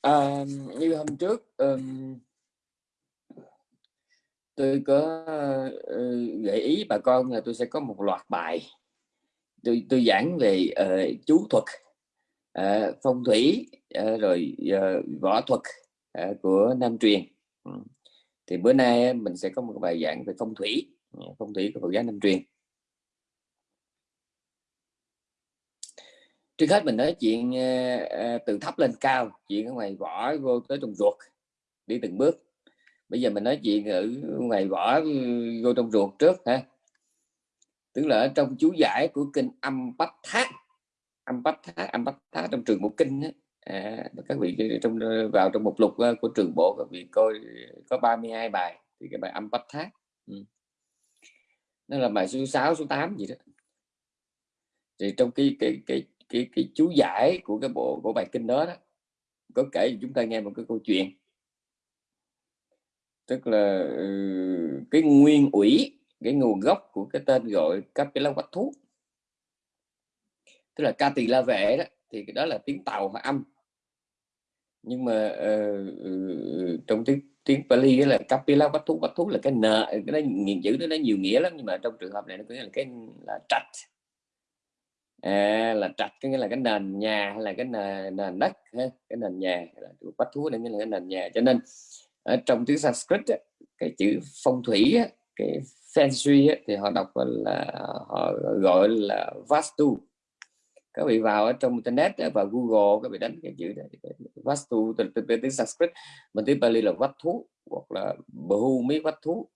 à, như hôm trước um, tôi có uh, gợi ý bà con là tôi sẽ có một loạt bài. Tôi tôi giảng về uh, chú thuật uh, phong thủy uh, rồi uh, võ thuật uh, của Nam truyền. Thì bữa nay mình sẽ có một bài giảng về phong thủy phong thủy của Phật giáo Nam truyền. Trước hết mình nói chuyện uh, từ thấp lên cao chuyện ở ngoài vỏ vô tới trong ruột đi từng bước bây giờ mình nói chuyện ở ngoài vỏ ừ, vô trong ruột trước ha tức là ở trong chú giải của kinh âm bách thác âm bách thác âm bách thác trong trường bộ kinh ấy. À, các vị trong ờ, vào trong một lục của trường bộ các vị coi có 32 bài thì cái bài âm bách thác ừ. nó là bài số 6 số 8 gì đó thì trong cái cái cái cái cái chú giải của cái bộ của bài kinh đó, đó có kể chúng ta nghe một cái câu chuyện. Tức là ừ, cái nguyên ủy cái nguồn gốc của cái tên gọi Capella quách thú. Tức là ca tỳ la vệ đó thì cái đó là tiếng tàu và âm. Nhưng mà uh, trong tiếng tiếng Pali là Kapila quách thú quách thú là cái n cái đó nghiền chữ đó nó nhiều nghĩa lắm nhưng mà trong trường hợp này nó có nghĩa là cái là trạch à, là trạch có nghĩa là cái nền nhà hay là cái nền, nền đất ha? cái nền nhà là bắt thú nên nghĩa là cái nền nhà. Cho nên ở trong tiếng Sanskrit á, cái chữ phong thủy á, cái feng shui á, thì họ đọc là họ gọi là vastu. Các vị vào ở trong internet và google các vị đánh cái chữ này vastu từ, từ, từ tiếng sanskrit. Mình tiếng Bali là vách thú hoặc là bhu mỹ vách thú.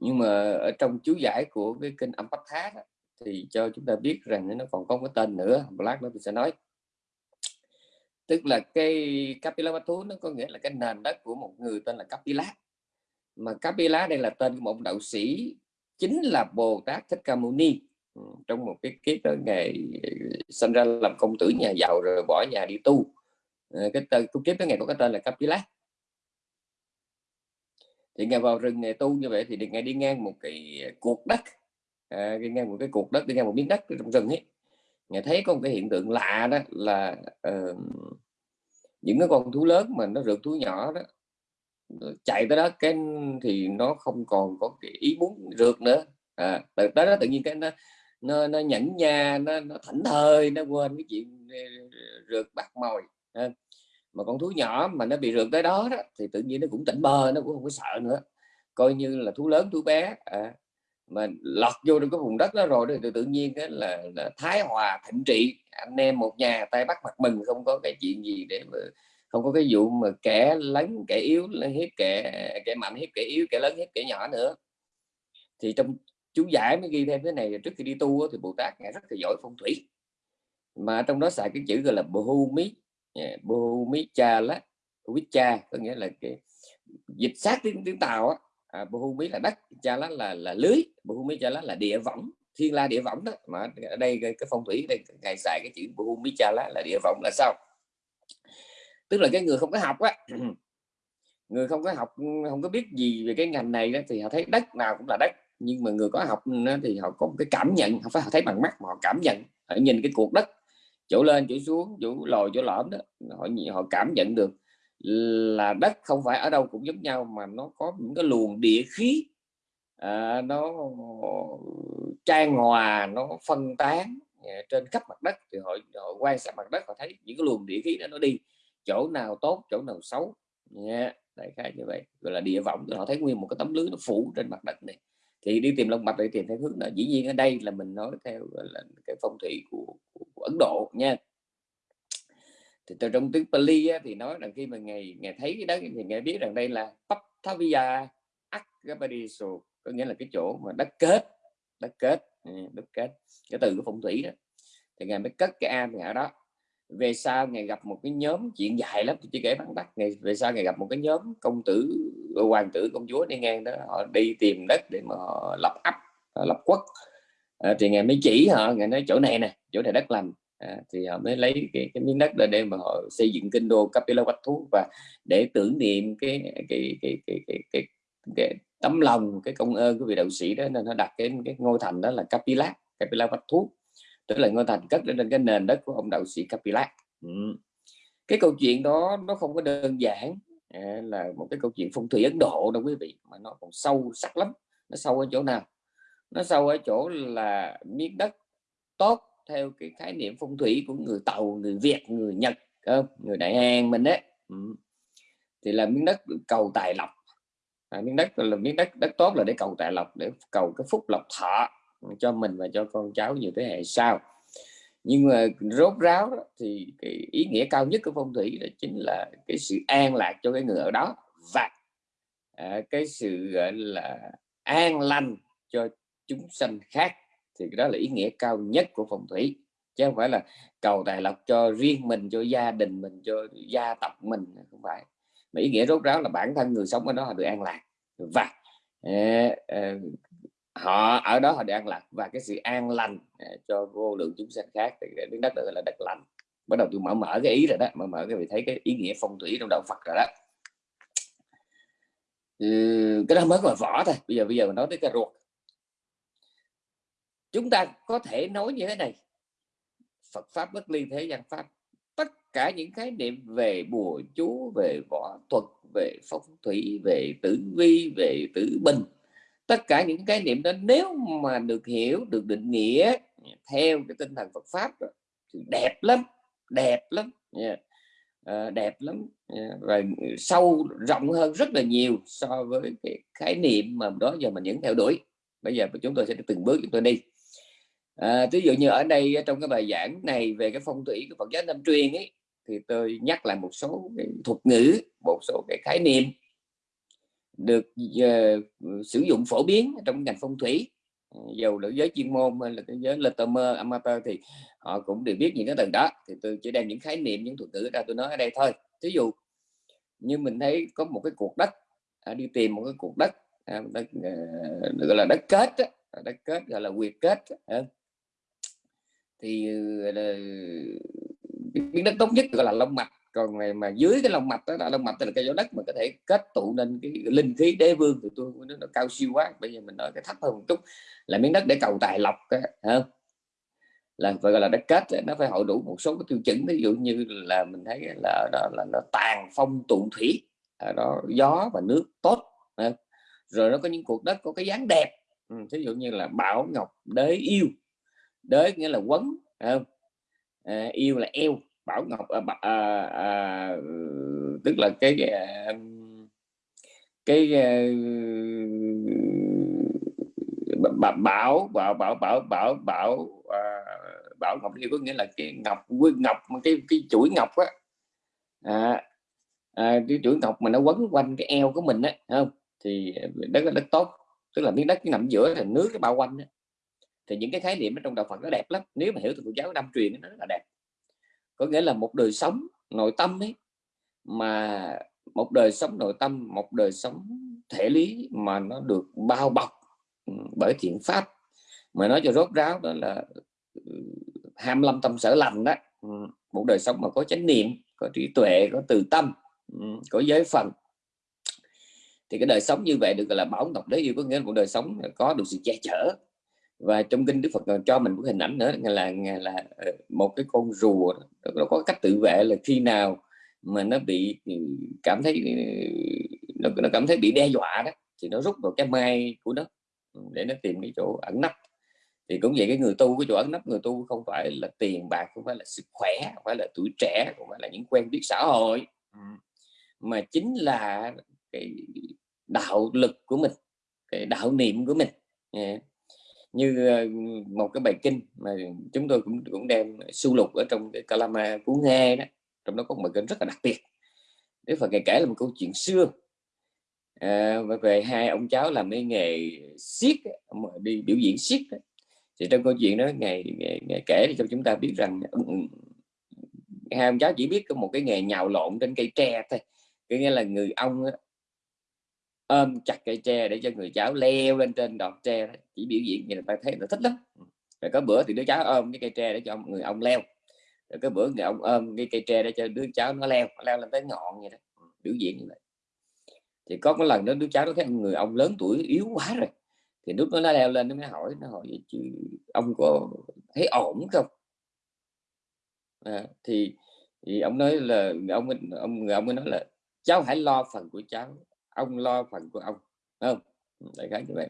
Nhưng mà ở trong chú giải của cái kinh âm bát thá thì cho chúng ta biết rằng nó còn có cái tên nữa, black nó sẽ nói. Tức là cái Kapila nó có nghĩa là cái nền đất của một người tên là Kapila mà Kapila đây là tên của một đạo sĩ, chính là Bồ Tát Thích Ca Mâu Ni. Ừ, trong một cái kiếp đó ngày ờ, sinh ra làm công tử nhà giàu rồi bỏ nhà đi tu. Ờ, cái tên cái kiếp đó ngày có cái tên là Kapila thì ngày vào rừng ngày tu như vậy thì ngày đi ngang một cái ờ, cuộc đất. Ờ, à, đi ngang một cái cuộc đất đi ngang một miếng đất trong rừng ấy. Ngài thấy có một cái hiện tượng lạ đó là uh, những cái con thú lớn mà nó rượt thú nhỏ đó chạy tới đó cái thì nó không còn có cái ý muốn rượt nữa. À, tới đó tự nhiên cái nó nó, nó nhẫn nha nó, nó thảnh thơi nó quên cái chuyện ờ, rượt bắt mồi à. mà con thú nhỏ mà nó bị rượt tới đó, đó thì tự nhiên nó cũng tỉnh bơ nó cũng không có sợ nữa. Coi như là thú lớn thú bé à, mà lọt vô trong cái vùng đất đó rồi thì tự nhiên cái là, là thái hòa thịnh trị. Anh em một nhà tay bắt mặt mừng không có cái chuyện gì để mà không có cái vụ mà kẻ lớn kẻ yếu hiếp kẻ kẻ mạnh hiếp kẻ yếu kẻ lớn hiếp kẻ nhỏ nữa. Thì trong chú giải mới ghi thêm cái này trước khi đi tu thì bồ tát ngài rất là giỏi phong thủy. Mà trong đó xài cái chữ gọi là bồ mí bồ mí cha lá cha có nghĩa là cái dịch sát tiếng tiếng tàu á à, Bhumi là đất cha lá là là lưới Bhumi cha lá là địa võng thiên la địa võng đó. Mà ở đây cái, phong thủy đây ngày xài cái chữ Bhumi cha lá là địa võng là sao? Tức là cái người không có học á người không có học không có biết gì về cái ngành này đó, thì họ thấy đất nào cũng là đất. Nhưng mà người có học thì họ có một cái cảm nhận không phải họ thấy bằng mắt mà họ cảm nhận. Họ nhìn cái cuộc đất chỗ lên chỗ xuống chỗ lồi chỗ lõm đó họ họ cảm nhận được là đất không phải ở đâu cũng giống nhau mà nó có những cái luồng địa khí à, nó trang hòa nó phân tán à, trên khắp mặt đất. Thì họ, họ quan sát mặt đất họ thấy những cái luồng địa khí đó nó đi chỗ nào tốt chỗ nào xấu. Nha đại khái như vậy. Gọi là địa vọng họ thấy nguyên một cái tấm lưới nó phủ trên mặt đất này. Thì đi tìm long mạch để tìm theo hướng là dĩ nhiên ở đây là mình nói theo là cái phong thủy của, của, của Ấn Độ nha thì từ trong tiếng Pali á, thì nói rằng khi mà ngày ngày thấy cái đó thì ngày biết rằng đây là Paptavia Akapadiso có nghĩa là cái chỗ mà đất kết đất kết ừ, đất kết cái từ của phong thủy đó. Thì ngài mới cất cái am ở đó. Về sau ngày gặp một cái nhóm chuyện dài lắm chỉ kể bằng đất ngày về sau ngày gặp một cái nhóm công tử hoàng tử công chúa đi ngang đó họ đi tìm đất để mà lập ấp lập quốc. À, thì ngài mới chỉ họ ngài nói chỗ này nè chỗ này đất lành à, thì họ mới lấy cái, cái miếng đất để, để mà họ xây dựng kinh đô Kapila Thú và để tưởng niệm cái cái cái cái cái, cái, cái, cái tấm lòng cái công ơn của vị đạo sĩ đó nên nó đặt cái cái ngôi thành đó là Capilac Kapila Thú. Tức là ngôi thành cất lên cái nền đất của ông đạo sĩ Capilac ừ. cái câu chuyện đó nó không có đơn giản à, là một cái câu chuyện phong thủy Ấn Độ đâu quý vị mà nó còn sâu sắc lắm. Nó sâu ở chỗ nào? Nó sâu ở chỗ là miếng đất tốt theo cái khái niệm phong thủy của người tàu người việt người nhật người đại hàn mình đấy ừ. thì là miếng đất cầu tài lộc. À, miếng đất là miếng đất đất tốt là để cầu tài lộc để cầu cái phúc lộc thọ cho mình và cho con cháu nhiều thế hệ sau. Nhưng mà rốt ráo đó, thì cái ý nghĩa cao nhất của phong thủy là chính là cái sự an lạc cho cái người ở đó. Và à, cái sự gọi là an lành cho chúng sanh khác thì đó là ý nghĩa cao nhất của phong thủy. Chứ không phải là cầu tài lộc cho riêng mình cho gia đình mình cho gia tộc mình không phải. Mà ý nghĩa rốt ráo là bản thân người sống ở đó họ được an lạc. Và uh, uh, họ ở đó họ được an lạc. Và cái sự an lành uh, cho vô lượng chúng sanh khác thì miếng đất đó là đất lành. Bắt đầu tôi mở mở cái ý rồi đó mở mở cái vị thấy cái ý nghĩa phong thủy trong đạo Phật rồi đó. Ừ, cái đó mới là vỏ thôi. Bây giờ bây giờ mình nói tới cái ruột chúng ta có thể nói như thế này Phật pháp bất ly thế gian pháp tất cả những khái niệm về bùa chú về võ thuật về phong thủy về tử vi về tử bình tất cả những cái niệm đó nếu mà được hiểu được định nghĩa theo cái tinh thần Phật pháp đó, thì đẹp lắm đẹp lắm yeah. à, đẹp lắm yeah. và sâu rộng hơn rất là nhiều so với cái khái niệm mà đó giờ mình vẫn theo đuổi bây giờ chúng tôi sẽ từng bước chúng tôi đi à, ví dụ như ở đây trong cái bài giảng này về cái phong thủy của Phật giáo Nam truyền ấy thì tôi nhắc lại một số cái thuật ngữ một số cái khái niệm được uh, sử dụng phổ biến trong ngành phong thủy. Ừ, dầu là giới chuyên môn hay là cái giới amateur, amateur thì họ cũng đều biết những cái tầng đó. Thì tôi chỉ đem những khái niệm những thuật ngữ ra tôi nói ở đây thôi. Ví dụ như mình thấy có một cái cuộc đất à, đi tìm một cái cuộc đất à, đất à, gọi là đất kết đó, đất kết gọi là quyệt kết đó, thì miếng đất tốt nhất gọi là long mạch. Còn này mà dưới cái lòng mạch đó là long mạch là cái chỗ đất mà có thể kết tụ nên cái linh khí đế vương thì tôi nó, nó cao siêu quá. Bây giờ mình nói cái thấp hơn một chút là miếng đất để cầu tài lộc không? Là phải gọi là đất kết nó phải hội đủ một số cái tiêu chuẩn. Ví dụ như là mình thấy là đó là nó tàn phong tụ thủy ở đó gió và nước tốt rồi nó có những cuộc đất có cái dáng đẹp. Ừ, Ví dụ như là bảo ngọc đế yêu đới nghĩa là quấn không? À, yêu là eo bảo ngọc à, à, à, tức là cái à, cái à, bảo bảo bảo bảo bảo bảo à, bảo ngọc yêu có nghĩa là cái ngọc nguyên ngọc cái cái chuỗi ngọc á. À, à, cái chuỗi ngọc mà nó quấn quanh cái eo của mình á không? Thì đất là đất tốt tức là miếng đất cái nằm giữa là nước cái bao quanh á thì những cái khái niệm ở trong đạo Phật nó đẹp lắm. Nếu mà hiểu từ Phật giáo năm truyền nó rất là đẹp. Có nghĩa là một đời sống nội tâm ấy mà một đời sống nội tâm một đời sống thể lý mà nó được bao bọc ừ, bởi thiện pháp. Mà nói cho rốt ráo đó là ừ, ham lâm tâm sở lành đó ừ, một đời sống mà có chánh niệm có trí tuệ có từ tâm ừ, có giới phần. Thì cái đời sống như vậy được gọi là bảo ngọc đế yêu có nghĩa là một đời sống có được sự che chở và trong kinh Đức Phật còn cho mình một hình ảnh nữa là là ờ, một cái con rùa nó có cách tự vệ là khi nào mà nó bị ừ, cảm thấy ừ, nó, nó cảm thấy bị đe dọa đó thì nó rút vào cái mai của nó ừ, để nó tìm cái chỗ ẩn nấp. Thì cũng vậy cái người tu cái chỗ ẩn nấp người tu không phải là tiền bạc không phải là sức khỏe không phải là tuổi trẻ không phải là những quen biết xã hội. Mà chính là cái đạo lực của mình cái đạo niệm của mình như ờ, một cái bài kinh mà chúng tôi cũng cũng đem sưu lục ở trong cái Kalama cuốn nghe đó trong đó có một bài kinh rất là đặc biệt. Đức Phật kể là một câu chuyện xưa. À, về hai ông cháu làm cái nghề siết đi biểu diễn siết thì trong câu chuyện đó ngày, ngày, ngày kể cho chúng ta biết rằng ừ, ừ, hai ông cháu chỉ biết có một cái nghề nhào lộn trên cây tre thôi. Có nghĩa là người ông ôm chặt cây tre để cho người cháu leo lên trên đọt tre chỉ biểu diễn vậy là ta thấy nó thích lắm. Ừ. Rồi có bữa thì đứa cháu ôm cái cây tre để cho ông, người ông leo. Rồi có bữa người ông ôm cái cây tre để cho đứa cháu nó leo leo lên tới ngọn vậy đó. Ừ, biểu diễn như vậy. Thì có một lần đó đứa cháu nó thấy người ông lớn tuổi yếu quá rồi. Thì lúc nó leo lên nó mới hỏi nó hỏi chứ ông có thấy ổn không? À, thì thì ông nói là ông ông ông mới nói là cháu hãy lo phần của cháu ông lo phần của ông không? Ừ, đại khái như vậy.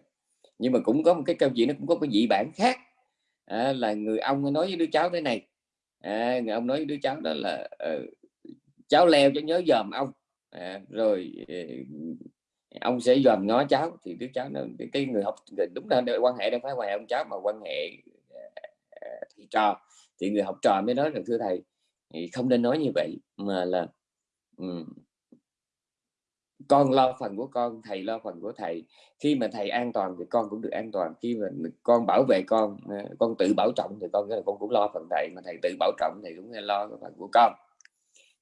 Nhưng mà cũng có một cái câu chuyện nó cũng có cái dị bản khác. À, là người ông nói với đứa cháu thế này. À, người ông nói với đứa cháu đó là uh, cháu leo cho nhớ dòm ông. À, rồi uh, ông sẽ dòm ngó cháu. Thì đứa cháu nó cái, cái người học đúng là quan hệ đâu phải ngoài ông cháu mà quan hệ uh, thầy trò. Thì người học trò mới nói rằng thưa thầy thì không nên nói như vậy mà là um, con lo phần của con, thầy lo phần của thầy. Khi mà thầy an toàn thì con cũng được an toàn, khi mà con bảo vệ con ờ, con tự bảo trọng thì con là con cũng lo phần thầy, mà thầy tự bảo trọng thì cũng lo phần của con.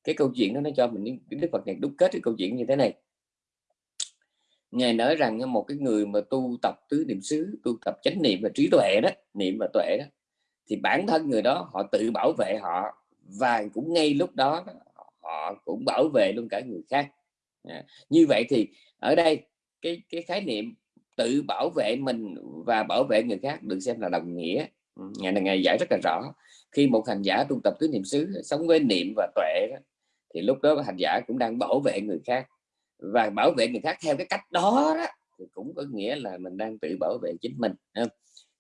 Cái câu chuyện đó nó cho mình đức phật này đúc kết cái câu chuyện như thế này. Ngài nói rằng một cái người mà tu tập tứ niệm xứ, tu tập chánh niệm và trí tuệ đó, niệm và tuệ đó, thì bản thân người đó họ tự bảo vệ họ và cũng ngay lúc đó, họ cũng bảo vệ luôn cả người khác à, như vậy thì ở đây cái cái khái niệm tự bảo vệ mình và bảo vệ người khác được xem là đồng nghĩa. Ừ, ngày này ngày giải rất là rõ. Khi một hành giả tu tập tứ niệm xứ sống với niệm và tuệ đó, thì lúc đó hành giả cũng đang bảo vệ người khác. Và bảo vệ người khác theo cái cách đó, đó thì cũng có nghĩa là mình đang tự bảo vệ chính mình không?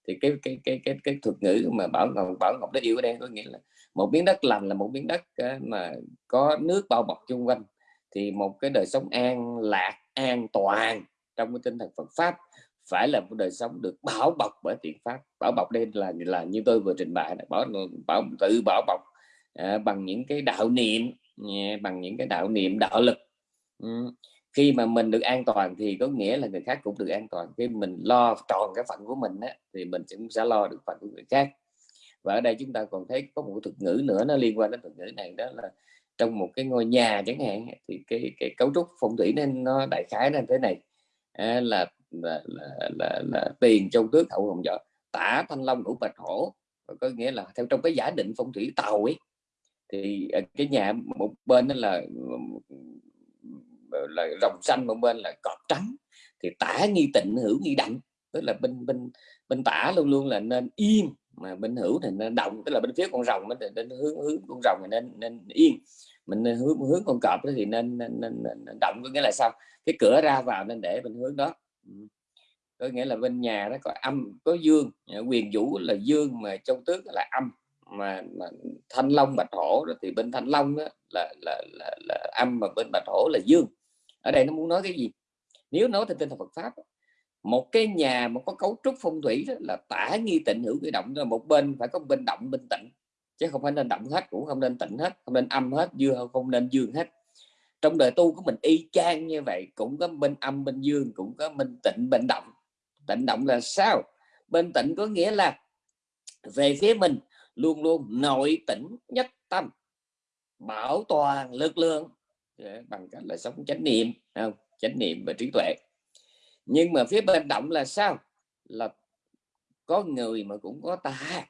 thì cái cái cái cái cái thuật ngữ mà bảo ngọc bảo ngọc đó yêu ở đây có nghĩa là một miếng đất lành là một miếng đất ờ, mà có nước bao bọc chung quanh thì một cái đời sống an lạc an toàn trong cái tinh thần Phật pháp phải là một đời sống được bảo bọc bởi thiện pháp. Bảo bọc đây là là như tôi vừa trình bày bảo bảo tự bảo bọc à, bằng những cái đạo niệm à, bằng những cái đạo niệm đạo lực. Ừ. khi mà mình được an toàn thì có nghĩa là người khác cũng được an toàn. Khi mình lo tròn cái phận của mình á, thì mình cũng sẽ lo được phận của người khác. Và ở đây chúng ta còn thấy có một thuật ngữ nữa nó liên quan đến thuật ngữ này đó là trong một cái ngôi nhà chẳng hạn thì cái cái cấu trúc phong thủy nên nó đại khái là thế này. À, là, là, là, là, là tiền châu tước hậu hồng vợ tả thanh long ngũ bạch hổ có nghĩa là theo trong cái giả định phong thủy tàu ấy thì à, cái nhà một bên đó là là rồng xanh một bên là cọp trắng thì tả nghi tịnh hữu nghi đặng tức là bên bên bên tả luôn luôn là nên yên mà bên hữu thì nên động tức là bên phía con rồng nó nên hướng hướng con rồng thì nên nên yên. Mình nên hướng hướng con cọp thì nên, nên, nên, nên động có nghĩa là sao? Cái cửa ra vào nên để bên hướng đó. Ừ. Có nghĩa là bên nhà nó có âm có dương. Quyền vũ là dương mà trong tước là âm. Mà, mà thanh long bạch hổ đó thì bên thanh long đó là, là, là, là âm mà bên bạch hổ là dương. Ở đây nó muốn nói cái gì? Nếu nói theo tinh thần Phật pháp một cái nhà mà có cấu trúc phong thủy đó là tả nghi tịnh hữu cái động là một bên phải có bên động, bên tịnh. Chứ không phải nên động hết, cũng không nên tịnh hết, không nên âm hết dương không nên dương hết. Trong đời tu của mình y chang như vậy, cũng có bên âm, bên dương, cũng có bên tịnh, bên động. Tịnh động là sao? Bên tịnh có nghĩa là về phía mình luôn luôn nội tĩnh nhất tâm, bảo toàn lực lượng. Bằng cách là sống chánh niệm không? Chánh niệm và trí tuệ nhưng mà phía bên động là sao? Là có người mà cũng có ta.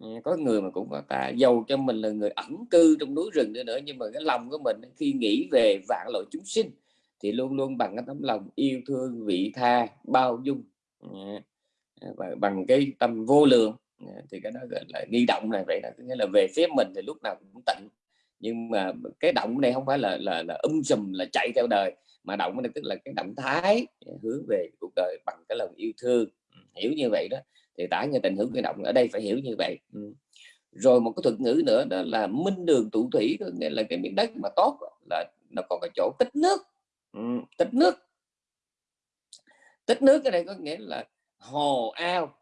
Ừ, có người mà cũng có ta. Giàu cho mình là người ẩn cư trong núi rừng nữa, nữa nhưng mà cái lòng của mình khi nghĩ về vạn loại chúng sinh thì luôn luôn bằng cái tấm lòng yêu thương vị tha bao dung. Ừ, và bằng cái tâm vô lượng. Ừ, thì cái đó gọi là nghi động này vậy là nghĩa là về phía mình thì lúc nào cũng tịnh. Nhưng mà cái động này không phải là là, là um sùm là chạy theo đời mà động này tức là cái động thái hướng về cuộc đời bằng cái lòng yêu thương. Hiểu như vậy đó thì tả như tình hướng cái động ở đây phải hiểu như vậy. Rồi một cái thuật ngữ nữa đó là minh đường tụ thủy có nghĩa là cái miếng đất mà tốt là nó có cái chỗ tích nước. Tích nước. Tích nước cái này có nghĩa là hồ ao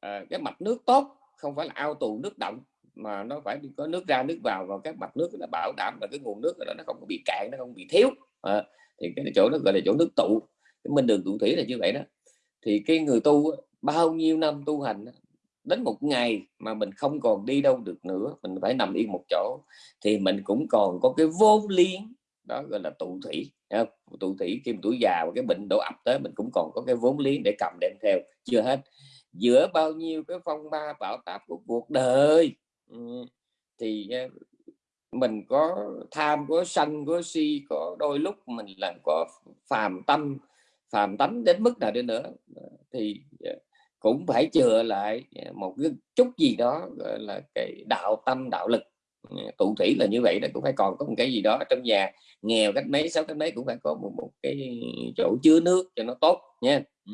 à, cái mặt nước tốt không phải là ao tù nước động mà nó phải có nước ra nước vào và các mặt nước nó bảo đảm là cái nguồn nước đó nó không có bị cạn nó không bị thiếu. À, thì cái chỗ đó gọi là chỗ nước tụ. Cái minh đường tụ thủy là như vậy đó. Thì cái người tu bao nhiêu năm tu hành đến một ngày mà mình không còn đi đâu được nữa, mình phải nằm yên một chỗ, thì mình cũng còn có cái vốn liếng đó gọi là tụ thủy tụ thủy khi tuổi già và cái bệnh đổ ập tới, mình cũng còn có cái vốn liếng để cầm đem theo. Chưa hết. Giữa bao nhiêu cái phong ba bão táp của cuộc đời ừ, thì mình có tham có sân có si có đôi lúc mình là có phàm tâm phàm tánh đến mức nào đi nữa. Thì ờ, cũng phải chừa lại ờ, một cái chút gì đó gọi là cái đạo tâm đạo lực. Ờ, tụ thủy là như vậy là cũng phải còn có một cái gì đó trong nhà. Nghèo cách mấy sáu cách mấy cũng phải có một, một cái chỗ chứa nước cho nó tốt nha. Ừ,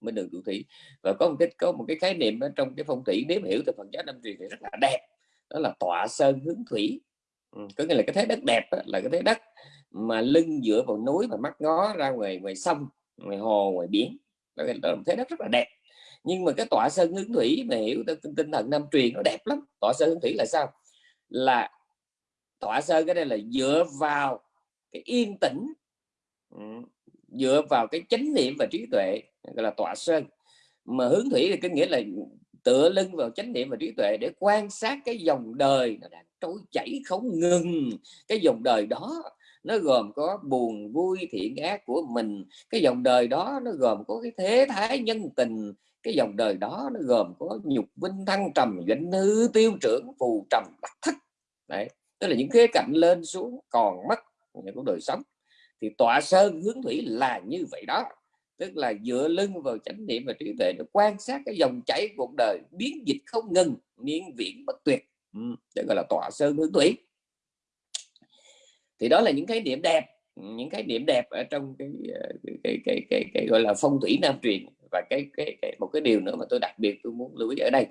Mới được tụ thủy. Và có một cái có một cái khái niệm ở trong cái phong thủy nếu hiểu từ phần giá năm truyền thì rất là đẹp. Đó là tọa sơn hướng thủy ừ, có nghĩa là cái thế đất đẹp đó, là cái thế đất mà lưng dựa vào núi và mắt ngó ra ngoài ngoài sông ngoài hồ ngoài biển. Đó là một thế đất rất là đẹp. Nhưng mà cái tọa sơn hướng thủy mà hiểu tinh, tinh thần năm truyền nó đẹp lắm. Tọa sơn hướng thủy là sao? Là tọa sơn cái đây là dựa vào cái yên tĩnh dựa vào cái chánh niệm và trí tuệ gọi là tọa sơn mà hướng thủy thì có nghĩa là tựa lưng vào chánh niệm và trí tuệ để quan sát cái dòng đời nó đang trôi chảy không ngừng. Cái dòng đời đó nó gồm có buồn, vui, thiện ác của mình. Cái dòng đời đó nó gồm có cái thế thái nhân tình. Cái dòng đời đó nó gồm có nhục vinh thăng trầm doanh hư tiêu trưởng, phù trầm đắc thất. Đấy, tức là những khía cạnh lên xuống còn mất của đời sống. Thì tọa sơn hướng thủy là như vậy đó tức là dựa lưng vào chánh niệm và trí tuệ để quan sát cái dòng chảy cuộc đời biến dịch không ngừng miên viễn bất tuyệt. Ừ, đó gọi là tọa sơn hướng thủy thì đó là những cái điểm đẹp những cái điểm đẹp ở trong cái ờ, cái cái cái, cái, cái gọi là phong thủy nam truyền. Và cái, cái cái một cái điều nữa mà tôi đặc biệt tôi muốn lưu ý ở đây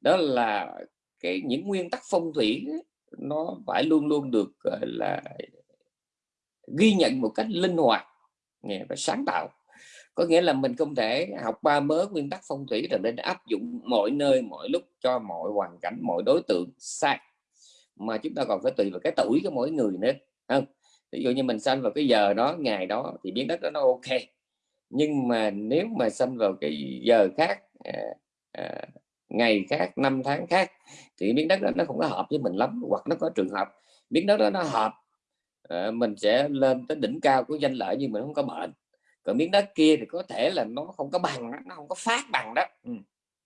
đó là cái những nguyên tắc phong thủy nó phải luôn luôn được là ghi nhận một cách linh hoạt và sáng tạo có nghĩa là mình không thể học ba mớ nguyên tắc phong thủy rồi nên áp dụng mọi nơi mọi lúc cho mọi hoàn cảnh mọi đối tượng sai. Mà chúng ta còn phải tùy vào cái tuổi của mỗi người nữa không? Ví dụ như mình sanh vào cái giờ đó ngày đó thì biến đất đó nó ok. Nhưng mà nếu mà sanh vào cái giờ khác à, à, ngày khác năm tháng khác thì biến đất đó nó không có hợp với mình lắm hoặc nó có trường hợp biến đất đó nó hợp à, mình sẽ lên tới đỉnh cao của danh lợi nhưng mình không có bệnh còn miếng đất kia thì có thể là nó không có bằng nó không có phát bằng đó. Ừ.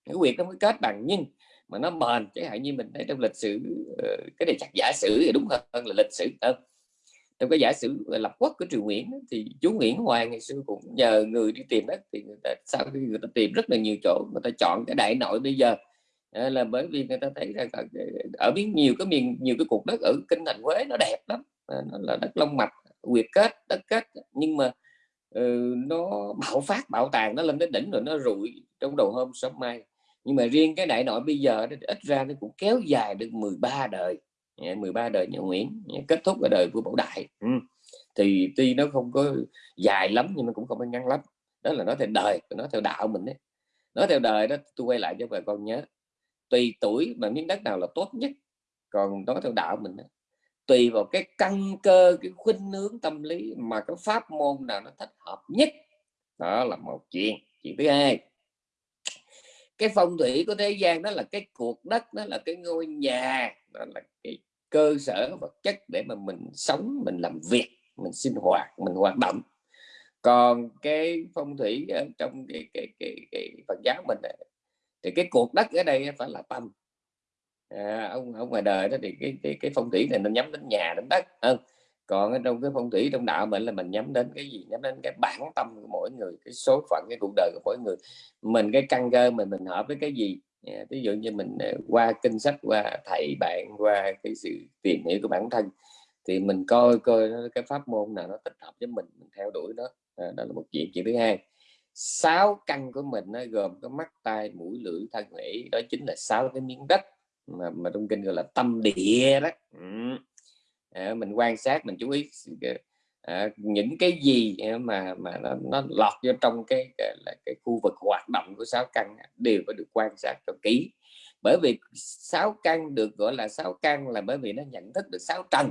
cái quyệt nó mới kết bằng. Nhưng mà nó bền, chẳng hạn như mình thấy trong lịch sử ờ, cái này chắc giả sử thì đúng hơn là lịch sử hơn trong cái giả sử ờ, lập quốc của triều Nguyễn thì chú Nguyễn Hoàng ngày xưa cũng nhờ người đi tìm đất, thì người ta, sau khi người ta tìm rất là nhiều chỗ, người ta chọn cái đại nội bây giờ. Là bởi vì người ta thấy rằng ờ, ở biết nhiều cái miền, nhiều cái cục đất ở kinh thành Huế nó đẹp lắm nó là đất long mạch quyệt kết, đất kết. Nhưng mà ừ, nó bạo phát bạo tàn nó lên đến đỉnh rồi nó rụi trong đầu hôm sớm mai. Nhưng mà riêng cái đại nội bây giờ ít ra nó cũng kéo dài được 13 đời. Dạ, 13 đời nhà Nguyễn dạ, kết thúc ở đời vua Bảo Đại. Ừ. thì tuy nó không có dài lắm nhưng mà cũng không có ngắn lắm. Đó là nói theo đời nó theo đạo mình đấy nói theo đời đó tôi quay lại cho bà con nhớ. Tùy tuổi mà miếng đất nào là tốt nhất còn nói theo đạo mình đó, tùy vào cái căn cơ cái khuynh hướng tâm lý mà cái pháp môn nào nó thích hợp nhất. Đó là một chuyện chuyện thứ hai. Cái phong thủy của thế gian đó là cái cuộc đất đó là cái ngôi nhà đó là cái cơ sở vật chất để mà mình sống mình làm việc mình sinh hoạt mình hoạt động. Còn cái phong thủy ở trong cái cái cái, cái Phật giáo mình thì cái cuộc đất ở đây phải là tâm à, ông ông ngoài đời đó thì cái cái, cái phong thủy này nó nhắm đến nhà đến đất hơn còn ở trong cái phong thủy trong đạo mình là mình nhắm đến cái gì? Nhắm đến cái bản tâm của mỗi người cái số phận cái cuộc đời của mỗi người. Mình cái căn cơ mình mình hợp với cái gì? À, ví dụ như mình à, qua kinh sách qua thầy bạn qua cái sự tìm hiểu của bản thân thì mình coi coi cái pháp môn nào nó thích hợp với mình mình theo đuổi đó à, đó là một chuyện. Chuyện thứ hai sáu căn của mình nó gồm có mắt tai mũi lưỡi thân nghĩ đó chính là sáu cái miếng đất mà, mà trong kinh gọi là tâm địa đó. Ừ. à, mình quan sát mình chú ý à, những cái gì mà mà nó, nó lọt vô trong cái, cái là cái khu vực hoạt động của sáu căn đều phải được quan sát cho kỹ. Bởi vì sáu căn được gọi là sáu căn là bởi vì nó nhận thức được sáu trần.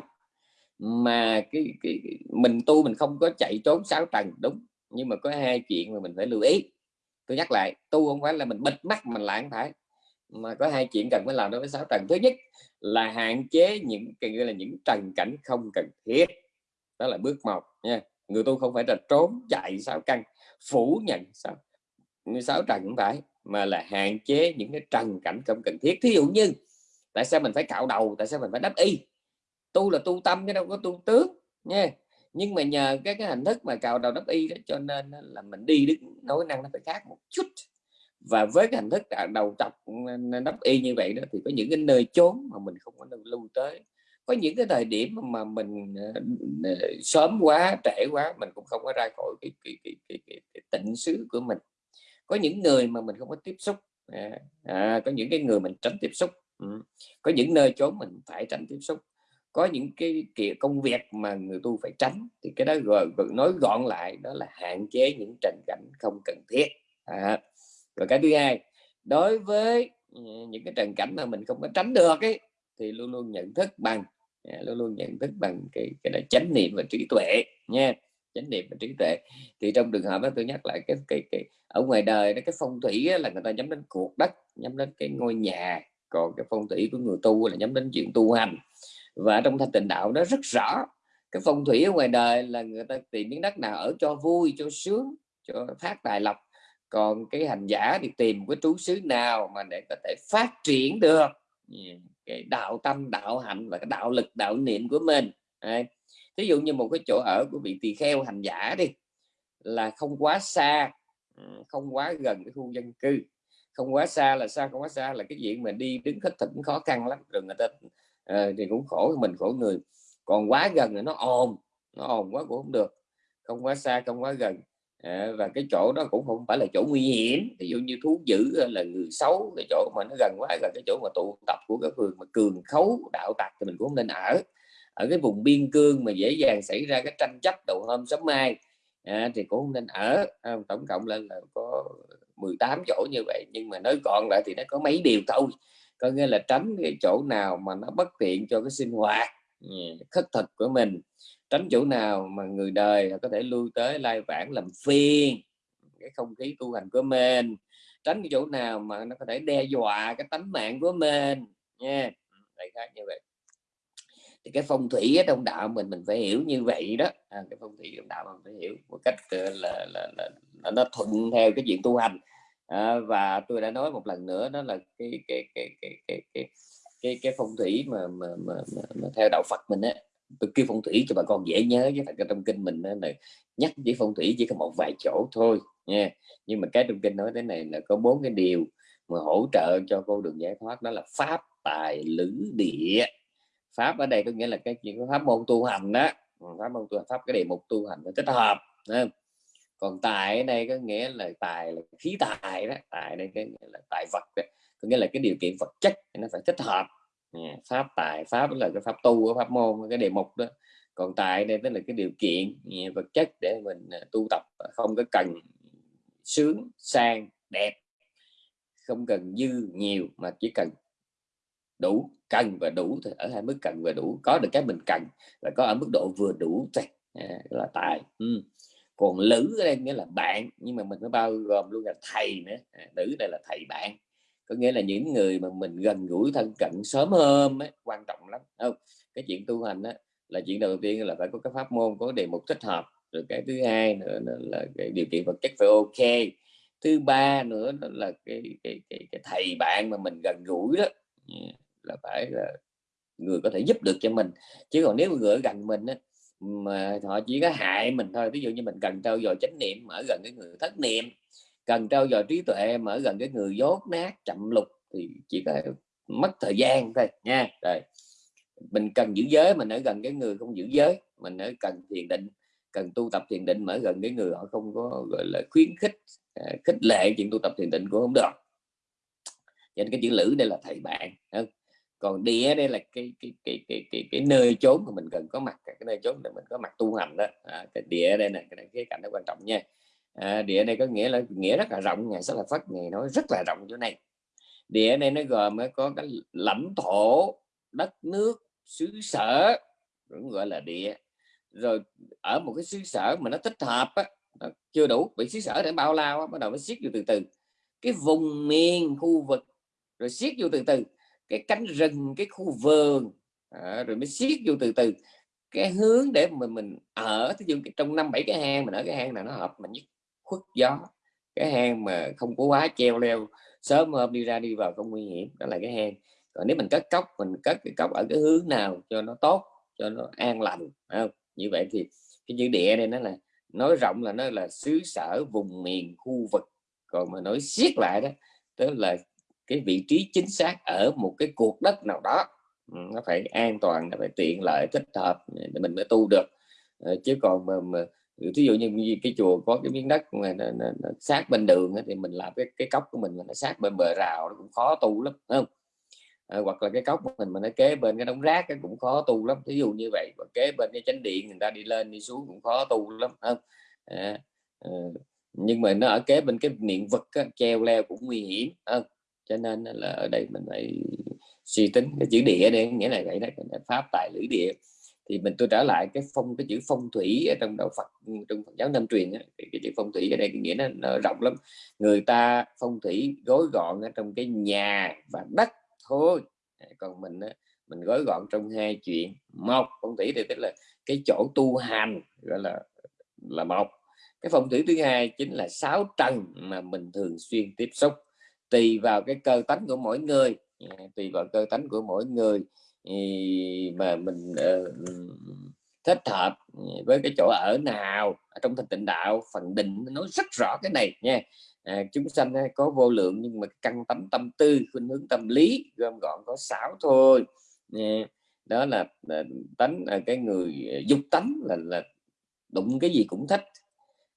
Mà cái, cái mình tu mình không có chạy trốn sáu trần đúng nhưng mà có hai chuyện mà mình phải lưu ý. Tôi nhắc lại tu không phải là mình bịt mắt mình lãng phải mà có hai chuyện cần phải làm đối với sáu trần thứ nhất là hạn chế những cái gọi là những trần cảnh không cần thiết. Đó là bước một nha. Người tu không phải là trốn chạy sáu căn, phủ nhận sáu sáu trần cũng phải, mà là hạn chế những cái trần cảnh không cần thiết. Thí dụ như, tại sao mình phải cạo đầu, tại sao mình phải đắp y? Tu là tu tâm chứ đâu có tu tướng nha. Nhưng mà nhờ cái cái hình thức mà cạo đầu đắp y đó cho nên là mình đi đứng, nói năng nó phải khác một chút và với cái hình thức đầu chọc nắp y như vậy đó thì có những cái nơi chốn mà mình không có lưu tới có những cái thời điểm mà mình ờ, sớm quá trễ quá mình cũng không có ra khỏi cái, cái, cái, cái, cái, cái tịnh xứ của mình có những người mà mình không có tiếp xúc à, à, có những cái người mình tránh tiếp xúc ừ. có những nơi chốn mình phải tránh tiếp xúc có những cái kiểu công việc mà người tu phải tránh thì cái đó gọi, nói gọn lại đó là hạn chế những trần cảnh không cần thiết à rồi cái thứ hai đối với ừ, những cái trần cảnh mà mình không có tránh được ấy thì luôn luôn nhận thức bằng à, luôn luôn nhận thức bằng cái cái là chánh niệm và trí tuệ nha chánh niệm và trí tuệ. Thì trong trường hợp đó tôi nhắc lại cái cái, cái ở ngoài đời đó cái phong thủy là người ta nhắm đến cuộc đất nhắm đến cái ngôi nhà còn cái phong thủy của người tu là nhắm đến chuyện tu hành. Và trong thanh tịnh đạo đó rất rõ cái phong thủy ở ngoài đời là người ta tìm miếng đất nào ở cho vui cho sướng cho phát tài lộc còn cái hành giả thì tìm cái trú xứ nào mà để có thể phát triển được. Cái đạo tâm đạo hạnh và cái đạo lực đạo niệm của mình. Đấy. thí dụ như một cái chỗ ở của vị tỳ kheo hành giả đi là không quá xa ừ, không quá gần cái khu dân cư. Không quá xa là sao? Không quá xa là cái chuyện mà đi đứng khất thực khó khăn lắm rồi người ta uh, thì cũng khổ mình khổ người. Còn quá gần là nó ồn nó ồn quá cũng không được. Không quá xa không quá gần. Ờ, và cái chỗ đó cũng không phải là chỗ nguy hiểm. Ví dụ như thú dữ là người xấu cái chỗ mà nó gần quá là cái chỗ mà tụ tập của các phường mà cường khấu đạo tặc thì mình cũng không nên ở. Ở cái vùng biên cương mà dễ dàng xảy ra cái tranh chấp đầu hôm sớm mai à, thì cũng không nên ở. À, tổng cộng lên là có 18 chỗ như vậy nhưng mà nói gọn lại thì nó có mấy điều thôi. Có nghĩa là tránh cái chỗ nào mà nó bất tiện cho cái sinh hoạt ừ, khất thực của mình tránh chỗ nào mà người đời có thể lui tới lai vãng làm phiền cái không khí tu hành của mình. Tránh cái chỗ nào mà nó có thể đe dọa cái tánh mạng của mình nha. Đại khái như vậy. Thì cái phong thủy ở trong đạo mình mình phải hiểu như vậy đó. À, cái phong thủy trong đạo mình phải hiểu một cách ờ, là, là, là, là nó thuận theo cái chuyện tu hành. À, và tôi đã nói một lần nữa đó là cái cái cái cái cái cái cái, cái phong thủy mà, mà, mà, mà, mà theo đạo Phật mình á tôi kêu phong thủy cho bà con dễ nhớ chứ thật trong kinh mình là nhắc với phong thủy chỉ có một vài chỗ thôi, nha. Nhưng mà cái trong kinh nói thế này là có bốn cái điều mà hỗ trợ cho con đường giải thoát, đó là pháp, tài, lữ, địa. Pháp ở đây có nghĩa là cái chuyện pháp môn tu hành đó ừ, pháp môn tu hành, pháp cái đề mục tu hành phải tích hợp không? còn tài ở đây có nghĩa là tài là khí tài đó, tài đây cái nghĩa là tài vật đó. có nghĩa là cái điều kiện vật chất nó phải thích hợp pháp tài pháp là cái pháp tu pháp môn cái đề mục đó. Còn tài đây tức là cái điều kiện vật chất để mình à, tu tập à, không có cần sướng sang đẹp không cần dư nhiều mà chỉ cần đủ cần và đủ thì ở hai mức cần và đủ. Có được cái mình cần và có ở mức độ vừa đủ thôi à, là tài. Ừ. còn lữ ở đây nghĩa là bạn nhưng mà mình phải bao gồm luôn là thầy nữa à, nữ đây là thầy bạn có nghĩa là những người mà mình gần gũi thân cận sớm hơn ấy, quan trọng lắm. Không cái chuyện tu hành á, là chuyện đầu tiên là phải có cái pháp môn có đề mục thích hợp rồi cái thứ hai nữa là cái điều kiện vật chất phải ok. Thứ ba nữa là cái cái cái, cái thầy bạn mà mình gần gũi đó là phải là người có thể giúp được cho mình. Chứ còn nếu người ở gần mình á, mà họ chỉ có hại mình thôi ví dụ như mình cần trao dồi chánh niệm ở gần cái người thất niệm cần trao dồi trí tuệ mà ở gần cái người dốt nát chậm lục thì chỉ có mất thời gian thôi nha. Rồi mình cần giữ giới mình ở gần cái người không giữ giới mình ở cần thiền định cần tu tập thiền định mà ở gần cái người họ không có gọi là khuyến khích à, khích lệ chuyện tu tập thiền định cũng không được. Cho nên cái chữ lữ đây là thầy bạn còn địa đây là cái cái cái cái cái, cái nơi chốn mà mình cần có mặt cái nơi chốn để mình có mặt tu hành đó. À, cái địa đây này cái này cái cảnh nó quan trọng nha à, địa này có nghĩa là nghĩa rất là rộng ngày rất là phát ngày nói rất là rộng chỗ này. Địa này nó gồm có cái lãnh thổ đất nước xứ sở cũng gọi là địa. Rồi ở một cái xứ sở mà nó thích hợp á, nó chưa đủ bị xứ sở để bao lao á, bắt đầu mới siết vô từ từ. Cái vùng miền khu vực rồi siết vô từ từ. Cái cánh rừng cái khu vườn à, rồi mới siết vô từ từ. Cái hướng để mà mình ở ví dụ trong năm bảy cái hang mình ở cái hang nào nó hợp mình nhất khuất gió. Cái hang mà không có quá treo leo sớm hôm đi ra đi vào không nguy hiểm đó là cái hang. Còn nếu mình cất cốc mình cất cái cốc ở cái hướng nào cho nó tốt cho nó an lành không? như vậy thì cái chữ địa này nó là nói rộng là nó là xứ sở vùng miền khu vực. Còn mà nói siết lại đó tức là cái vị trí chính xác ở một cái cuộc đất nào đó ừ, nó phải an toàn nó phải tiện lợi thích hợp để mình mới tu được. Ờ, chứ còn mà, mà ví dụ như cái chùa có cái miếng đất mà nó, nó, nó sát bên đường thì mình làm cái cái cốc của mình mà nó sát bên bờ rào nó cũng khó tu lắm không? À, hoặc là cái cốc của mình mà nó kế bên cái đống rác cái cũng khó tu lắm. Ví dụ như vậy và kế bên cái chánh điện người ta đi lên đi xuống cũng khó tu lắm không? À, à, nhưng mà nó ở kế bên cái niệm vật á, treo leo cũng nguy hiểm không? Cho nên là ở đây mình phải suy tính cái chữ địa đây nghĩa là vậy đó pháp tài lưỡi địa thì mình tôi trở lại cái phong cái chữ phong thủy ở trong đạo Phật ừ, trong Phật giáo Nam truyền cái, cái chữ phong thủy ở đây cái nghĩa nó, nó rộng lắm. Người ta phong thủy gói gọn ở trong cái nhà và đất thôi. Còn mình mình gói gọn trong hai chuyện. Một phong thủy thì tức là cái chỗ tu hành gọi là là một. Cái phong thủy thứ hai chính là sáu trần mà mình thường xuyên tiếp xúc. Tùy vào cái cơ tánh của mỗi người. Dạ, tùy vào cơ tánh của mỗi người mà mình ờ, uh, thích hợp với cái chỗ ở nào trong thành tịnh đạo phần định nói rất rõ cái này nha à, chúng sanh có vô lượng nhưng mà căn tánh tâm tư khuynh hướng tâm lý gom gọn có sáu thôi nha. đó là, là tánh là cái người à, dục tánh là là đụng cái gì cũng thích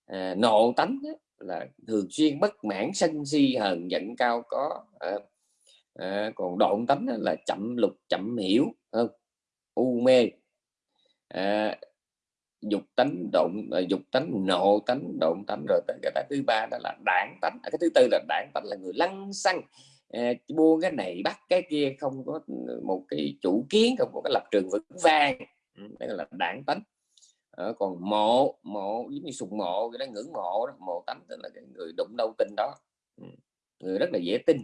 à, nộ tánh là thường xuyên bất mãn sân si hờn giận cao có à, à, còn độn tánh là chậm lục chậm hiểu không u mê. À, dục tánh động dục tánh nộ tánh động tánh rồi tới cái thứ ba đó là đảng tánh. Cái thứ tư là đảng tánh là người lăng xăng. À, buông cái này bắt cái kia không có ừ, một cái chủ kiến không có cái lập trường vững vàng. Ừ, đây là đảng tánh. À, còn mộ mộ giống như sùng mộ cái đó ngưỡng mộ đó. Mộ tánh tức là cái người đụng đâu tin đó. Ừ, người rất là dễ tin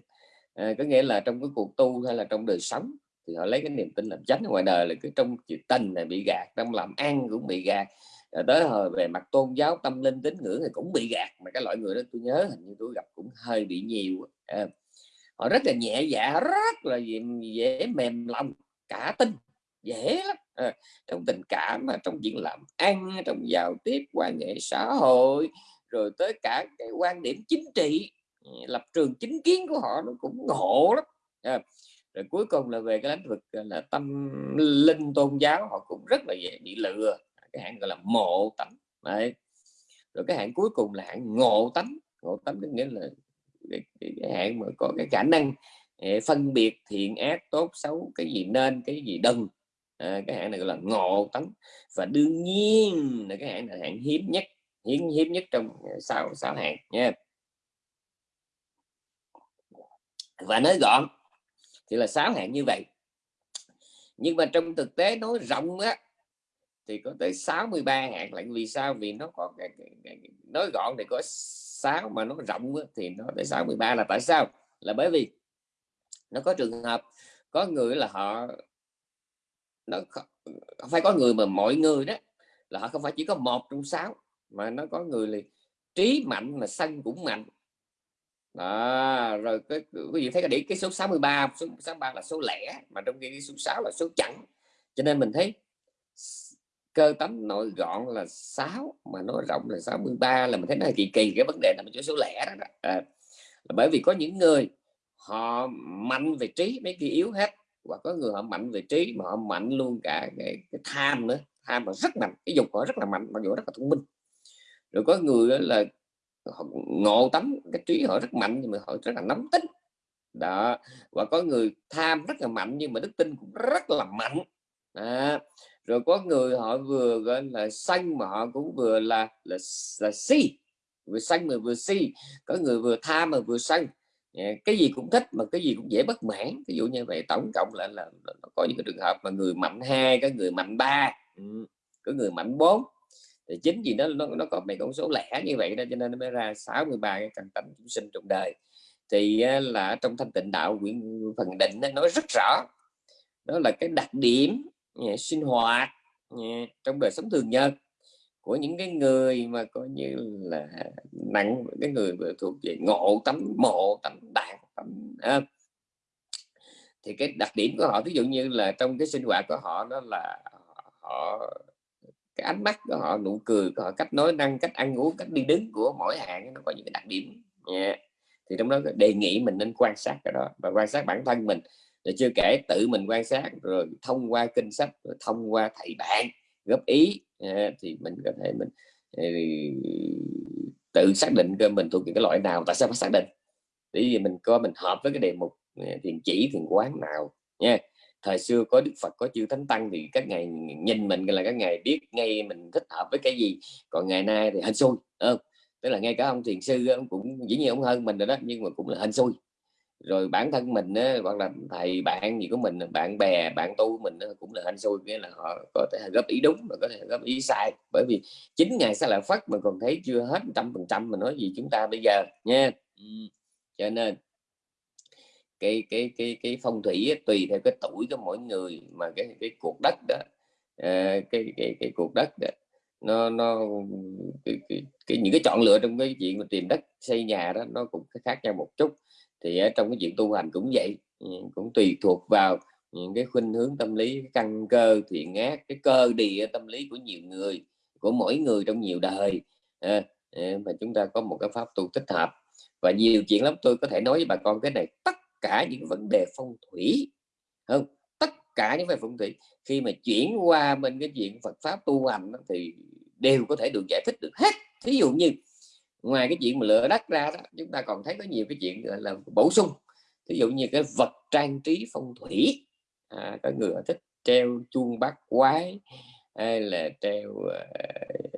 à, có nghĩa là trong cái cuộc tu hay là trong đời sống thì họ lấy cái niềm tin làm chánh. Ngoài đời là cứ trong chuyện tình này bị gạt trong làm ăn cũng bị gạt. Rồi tới hồi về mặt tôn giáo tâm linh tín ngưỡng thì cũng bị gạt. Mà cái loại người đó tôi nhớ hình như tôi gặp cũng hơi bị nhiều à, họ rất là nhẹ dạ rất là dễ, dễ mềm lòng cả tin dễ lắm. À, trong tình cảm mà trong chuyện làm ăn trong giao tiếp quan hệ xã hội rồi tới cả cái quan điểm chính trị lập trường chính kiến của họ nó cũng ngộ lắm. À, rồi cuối cùng là về cái lĩnh vực là tâm linh tôn giáo họ cũng rất là dễ bị lừa. Cái hạng gọi là mộ tánh. Đấy. Rồi cái hạng cuối cùng là hạng ngộ tánh. Ngộ tánh có nghĩa là cái, cái, cái hạng mà có cái khả năng ờ, phân biệt thiện ác tốt xấu cái gì nên cái gì đừng. À, cái hạng này gọi là ngộ tánh. Và đương nhiên là cái hạng là hạng hiếm nhất hiếm hiếm nhất trong ờ, sáu sáu hạng. Nha. Và nói gọn thì là sáu hạng như vậy. Nhưng mà trong thực tế nói rộng á thì có tới 63 hạng lại vì sao? Vì nó có nói gọn thì có 6 mà nó rộng á, thì nó tới 63 là tại sao? Là bởi vì nó có trường hợp có người là họ nó không phải có người mà mọi người đó là họ không phải chỉ có một trong sáu mà nó có người là trí mạnh mà sân cũng mạnh đó, rồi cái quý vị thấy cái điểm cái số 63 số 63 là số lẻ mà trong khi số 6 là số chẵn. Cho nên mình thấy cơ tấm nói gọn là 6 mà nói rộng là 63 là mình thấy nó kỳ kỳ cái vấn đề là mình chỗ số lẻ đó, đó. À, là bởi vì có những người họ mạnh về trí mấy kia yếu hết và có người họ mạnh về trí mà họ mạnh luôn cả cái, cái tham nữa. Tham mà rất mạnh cái dục họ rất là mạnh mặc dù rất là thông minh. Rồi có người là họ ngộ tắm cái trí họ rất mạnh nhưng mà họ rất là nóng tính. Đó và có người tham rất là mạnh nhưng mà đức tin cũng rất là mạnh. À, rồi có người họ vừa gọi là xanh mà họ cũng vừa là là là si vừa xanh mà vừa si. Có người vừa tham mà vừa xanh dạ, cái gì cũng thích mà cái gì cũng dễ bất mãn. Ví dụ như vậy tổng cộng lại là, là, là có những cái trường hợp mà người mạnh hai có người mạnh ba. Ừ, có người mạnh bốn thì chính vì nó nó, nó có mấy con số lẻ như vậy đó cho nên nó mới ra 63 cái căn tánh chúng sinh trong đời thì là trong thanh tịnh đạo quyển phần định nó nói rất rõ đó là cái đặc điểm à, sinh hoạt à, trong đời sống thường nhật của những cái người mà coi như là nặng cái người thuộc về ngộ tấm mộ tấm đạn tấm à. thì cái đặc điểm của họ ví dụ như là trong cái sinh hoạt của họ đó là họ cái ánh mắt của họ nụ cười của họ cách nói năng cách ăn uống cách đi đứng của mỗi hạng nó có những cái đặc điểm. Yeah. thì trong đó đề nghị mình nên quan sát cái đó và quan sát bản thân mình. Rồi chưa kể tự mình quan sát rồi thông qua kinh sách rồi thông qua thầy bạn góp ý. Yeah, thì mình có thể mình ờ, tự xác định cơ mình thuộc cái loại nào tại sao phải xác định? Bởi vì mình coi mình hợp với cái đề mục ờ, thiền chỉ thiền quán nào. Nha thời xưa có đức phật có chư thánh tăng thì các ngày nhìn mình là các ngày biết ngay mình thích hợp với cái gì. Còn ngày nay thì hên xui không? Tức là ngay cả ông thiền sư ông cũng dĩ nhiên ông hơn mình rồi đó nhưng mà cũng là hên xui. Rồi bản thân mình á, hoặc là thầy bạn gì của mình bạn bè bạn tu mình á, cũng là hên xui nghĩa là họ có thể góp ý đúng và có thể góp ý sai. Bởi vì chính ngày sẽ là phát mà còn thấy chưa hết trăm phần trăm mà nói gì chúng ta bây giờ nha. Cho nên cái cái cái cái phong thủy ấy, tùy theo cái tuổi của mỗi người mà cái cái cuộc đất đó à, cái cái cái cuộc đất đó. Nó nó cái, cái, cái những cái chọn lựa trong cái chuyện mà tìm đất xây nhà đó nó cũng khác nhau một chút. Thì ở trong cái chuyện tu hành cũng vậy ừ, cũng tùy thuộc vào những cái khuynh hướng tâm lý cái căn cơ thiện ác cái cơ địa tâm lý của nhiều người của mỗi người trong nhiều đời. À, mà chúng ta có một cái pháp tu thích hợp. Và nhiều chuyện lắm tôi có thể nói với bà con cái này tất cả những vấn đề phong thủy không? Tất cả những về phong thủy khi mà chuyển qua bên cái chuyện Phật pháp tu hành thì đều có thể được giải thích được hết. Thí dụ như ngoài cái chuyện mà lựa đất ra đó chúng ta còn thấy có nhiều cái chuyện là bổ sung. Thí dụ như cái vật trang trí phong thủy à, có người thích treo chuông bát quái hay là treo uh,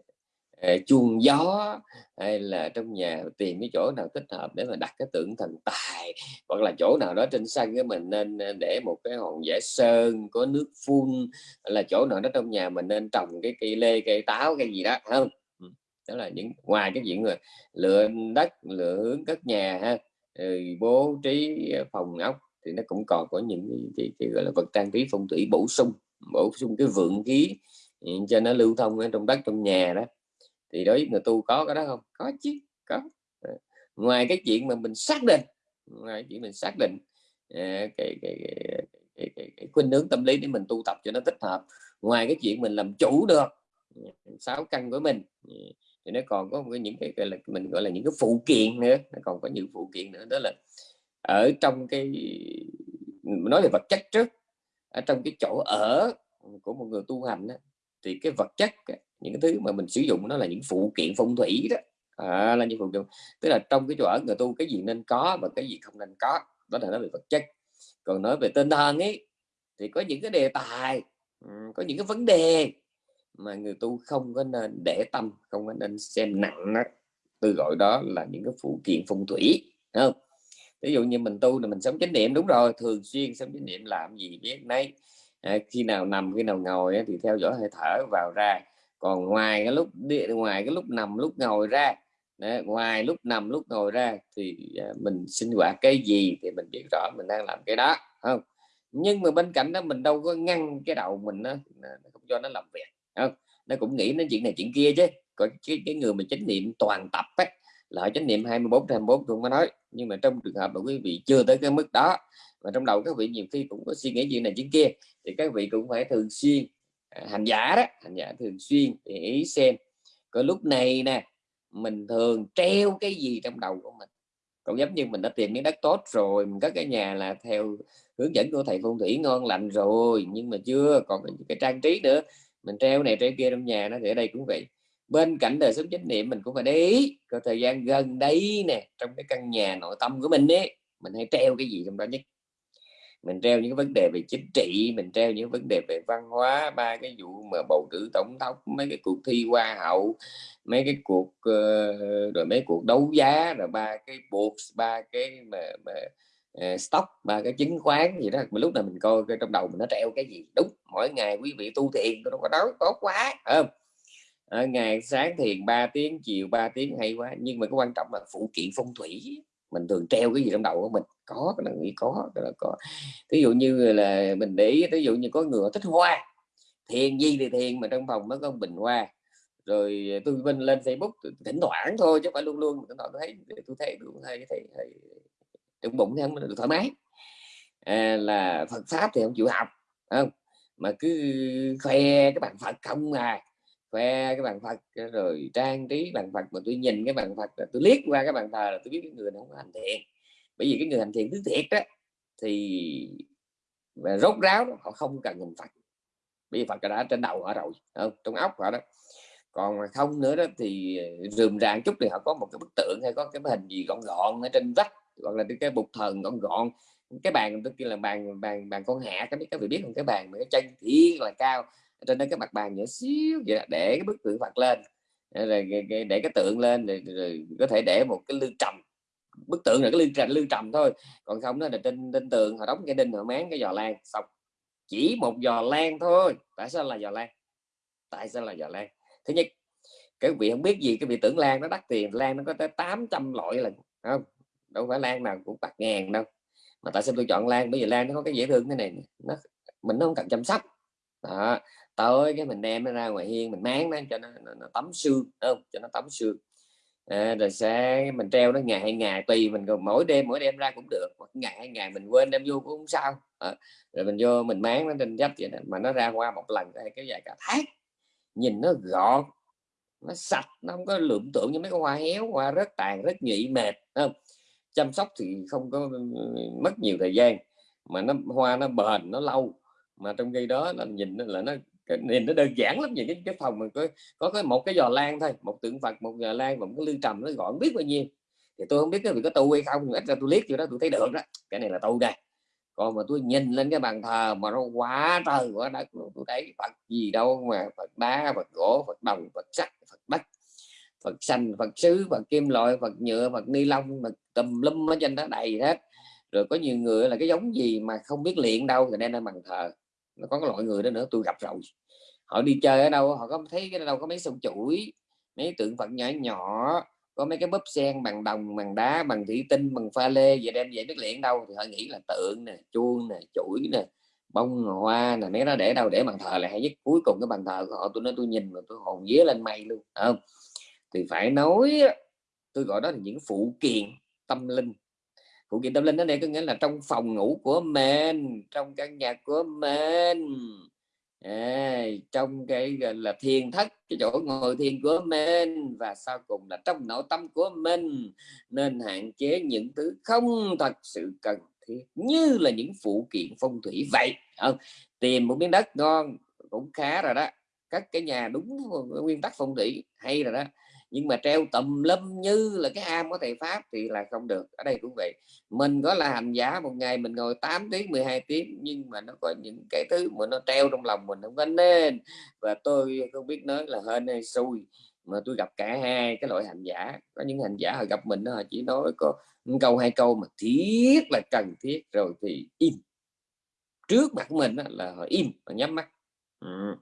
Ờ, chuông gió hay là trong nhà tìm cái chỗ nào thích hợp để mà đặt cái tượng thần tài hoặc là chỗ nào đó trên sân cái mình nên ờ, để một cái hòn vẽ sơn có nước phun là chỗ nào đó trong nhà mình nên trồng cái cây lê cây táo cái gì đó không? Ừ, đó là những ngoài cái chuyện rồi lựa đất lựa hướng cất nhà ha. Rồi bố trí phòng ốc thì nó cũng còn có những cái, cái, cái gọi là vật trang trí phong thủy bổ sung bổ sung cái vượng khí ừ, cho nó lưu thông ở trong đất trong nhà đó thì đối với người tu có cái đó không? Có chứ có. Ờ, ngoài cái chuyện mà mình xác định ngoài chuyện mình xác định ờ, cái, cái, cái, cái, cái, cái khuynh hướng tâm lý để mình tu tập cho nó thích hợp ngoài cái chuyện mình làm chủ được ừ, sáu căn của mình ừ, thì nó còn có những cái gọi là mình gọi là những cái phụ kiện nữa nó còn có những phụ kiện nữa đó là ở trong cái nói về vật chất trước ở trong cái chỗ ở của một người tu hành đó, thì cái vật chất những cái thứ mà mình sử dụng nó là những phụ kiện phong thủy đó. À, là những phụ kiện tức là trong cái chỗ ở người tu cái gì nên có và cái gì không nên có đó là nói về vật chất. Còn nói về tinh thần ấy thì có những cái đề tài có những cái vấn đề mà người tu không có nên để tâm không có nên xem nặng đó. tôi gọi đó là những cái phụ kiện phong thủy không? Ví dụ như mình tu là mình sống chánh niệm đúng rồi thường xuyên sống chánh niệm làm gì biết nấy. À, khi nào nằm khi nào ngồi thì theo dõi hơi thở vào ra còn ngoài cái lúc đi ngoài cái lúc nằm lúc ngồi ra Đấy, ngoài lúc nằm lúc ngồi ra thì à, mình sinh hoạt cái gì thì mình biết rõ mình đang làm cái đó không? Nhưng mà bên cạnh đó mình đâu có ngăn cái đầu mình nó không cho nó làm việc không? nó cũng nghĩ đến chuyện này chuyện kia chứ. Có cái, cái người mà chánh niệm toàn tập ấy, là chánh niệm 24 24 tôi mới nói. Nhưng mà trong trường hợp mà quý vị chưa tới cái mức đó và trong đầu các vị nhiều khi cũng có suy nghĩ chuyện này chuyện kia thì các vị cũng phải thường xuyên À, hành giả đó, hành giả thường xuyên để ý xem. Có lúc này nè, mình thường treo cái gì trong đầu của mình. Còn giống như mình đã tìm miếng đất tốt rồi, mình có cái nhà là theo hướng dẫn của thầy phong thủy ngon lành rồi, nhưng mà chưa còn cái trang trí nữa. Mình treo này treo kia trong nhà nó thì ở đây cũng vậy. Bên cạnh đời sống chánh niệm, mình cũng phải để ý có thời gian gần đây nè, trong cái căn nhà nội tâm của mình ấy, mình hay treo cái gì trong đó nhất? Mình treo những vấn đề về chính trị mình treo những vấn đề về văn hóa ba cái vụ mà bầu cử tổng thống mấy cái cuộc thi hoa hậu mấy cái cuộc ờ, rồi mấy cuộc đấu giá rồi ba cái buộc ba cái mà, mà ờ, stock ba cái chứng khoán gì đó. Mà lúc nào mình coi trong đầu mình nó treo cái gì? Đúng mỗi ngày quý vị tu thiền tôi đâu có nói tốt quá không? À, ngày sáng thiền 3 tiếng chiều 3 tiếng hay quá nhưng mà cái quan trọng là phụ kiện phong thủy mình thường treo cái gì trong đầu của mình. Có cái là nghĩ có cái là có. Ví dụ như là mình để ý ví dụ như có người thích hoa thiền gì thì thiền mà trong phòng nó có bình hoa. Rồi tôi bên lên Facebook thỉnh thoảng thôi chứ phải luôn luôn. Tôi thấy tôi thấy tôi thấy thấy, thấy trong bụng thì không được thoải mái. À, là Phật pháp thì không chịu học không? Mà cứ khoe cái bạn Phật không à khoe cái bàn Phật rồi trang trí bàn Phật mà tôi nhìn cái bàn Phật là tôi liếc qua cái bàn thờ là tôi biết cái người này không hành thiện. Bởi vì cái người hành thiện thứ thiệt đó thì và rốt ráo đó, họ không cần hình Phật. Bởi vì Phật đã trên đầu họ rồi không? trong óc họ đó. Còn mà không nữa đó thì ờ, rườm ràng chút thì họ có một cái bức tượng hay có cái hình gì gọn gọn ở trên vách hoặc là cái bục thần gọn gọn. Cái bàn tôi kia là bàn bàn bàn con hạ cái biết các vị biết không? Cái bàn mà cái chân thiệt là cao trên đó cái mặt bàn nhỏ xíu vậy để cái bức tượng Phật lên. Ờ, rồi để cái tượng lên rồi, rồi có thể để một cái lư trầm. Bức tượng là cái lư trầm lư trầm thôi. Còn không đó là trên trên tường họ đóng cái đinh họ máng cái giò lan xong. Chỉ một giò lan thôi. Tại sao là giò lan? Tại sao là giò lan? Thứ nhất cái vị không biết gì cái vị tưởng lan nó đắt tiền lan nó có tới 800 loại lần không? Đâu phải lan nào cũng bạc ngàn đâu. Mà tại sao tôi chọn lan? Bởi vì lan nó có cái dễ thương thế này nó mình nó không cần chăm sóc. Đó tới cái mình đem nó ra ngoài hiên mình máng nó cho nó, nó, nó tắm xương không? Cho nó tắm xương. À, rồi sẽ mình treo nó ngày hai ngày tùy mình còn mỗi đêm mỗi đêm ra cũng được hoặc ngày hai ngày mình quên đem vô cũng không sao. À, rồi mình vô mình máng nó trên dách vậy này. mà nó ra qua một lần hay cái dài cả tháng. Nhìn nó gọn nó sạch nó không có lượm tượng như mấy cái hoa héo hoa rất tàn rất nhụy mệt không? Chăm sóc thì không có ừ, mất nhiều thời gian mà nó hoa nó bền nó lâu. Mà trong khi đó là nhìn là nó cái nhìn nó đơn giản lắm những cái, cái phòng mình có có cái một cái giò lan thôi một tượng phật một giò lan và một cái lư trầm nó gọn biết bao nhiêu. Thì tôi không biết cái việc có tu hay không ít ra tôi liếc vô đó tôi thấy được đó. Cái này là tu đây còn mà tôi nhìn lên cái bàn thờ mà nó quá trời quá đất tôi thấy phật gì đâu mà phật đá phật gỗ phật đồng phật sắt phật đất phật xanh phật sứ phật kim loại phật nhựa phật ni lông phật tùm lum ở trên đó đầy hết. Rồi có nhiều người là cái giống gì mà không biết luyện đâu thì nên lên bàn thờ. Nó có cái loại người đó nữa tôi gặp rồi họ đi chơi ở đâu họ có thấy cái đâu có mấy sông chuỗi, mấy tượng phật nhỏ nhỏ, có mấy cái búp sen bằng đồng, bằng đá, bằng thủy tinh, bằng pha lê về đem về biết liền đâu. Thì họ nghĩ là tượng nè, chuông nè, chuỗi nè, bông hoa nè, mấy nó để đâu, để bàn thờ là hay nhất. Cuối cùng cái bàn thờ của họ tôi nói tôi nhìn mà tôi hồn vía lên mây luôn không? Thì phải nói tôi gọi đó là những phụ kiện tâm linh. Phụ kiện tâm linh đó này có nghĩa là trong phòng ngủ của mình, trong căn nhà của mình à, trong cái gọi là thiền thất cái chỗ ngồi thiền của mình và sau cùng là trong nội tâm của mình nên hạn chế những thứ không thật sự cần thiết như là những phụ kiện phong thủy. Vậy không tìm một miếng đất ngon cũng khá rồi đó. Các cái nhà đúng nguyên tắc phong thủy hay rồi đó nhưng mà treo tùm lâm như là cái am của thầy pháp thì là không được. Ở đây cũng vậy. Mình có là hành giả, một ngày mình ngồi 8 tiếng 12 tiếng, nhưng mà nó có những cái thứ mà nó treo trong lòng mình không có nên. Và tôi không biết nói là hên hay xui, mà tôi gặp cả hai cái loại hành giả. Có những hành giả họ gặp mình họ chỉ nói có câu, hai câu mà thiết là cần thiết, rồi thì im. Trước mặt mình là họ im và nhắm mắt. Ừ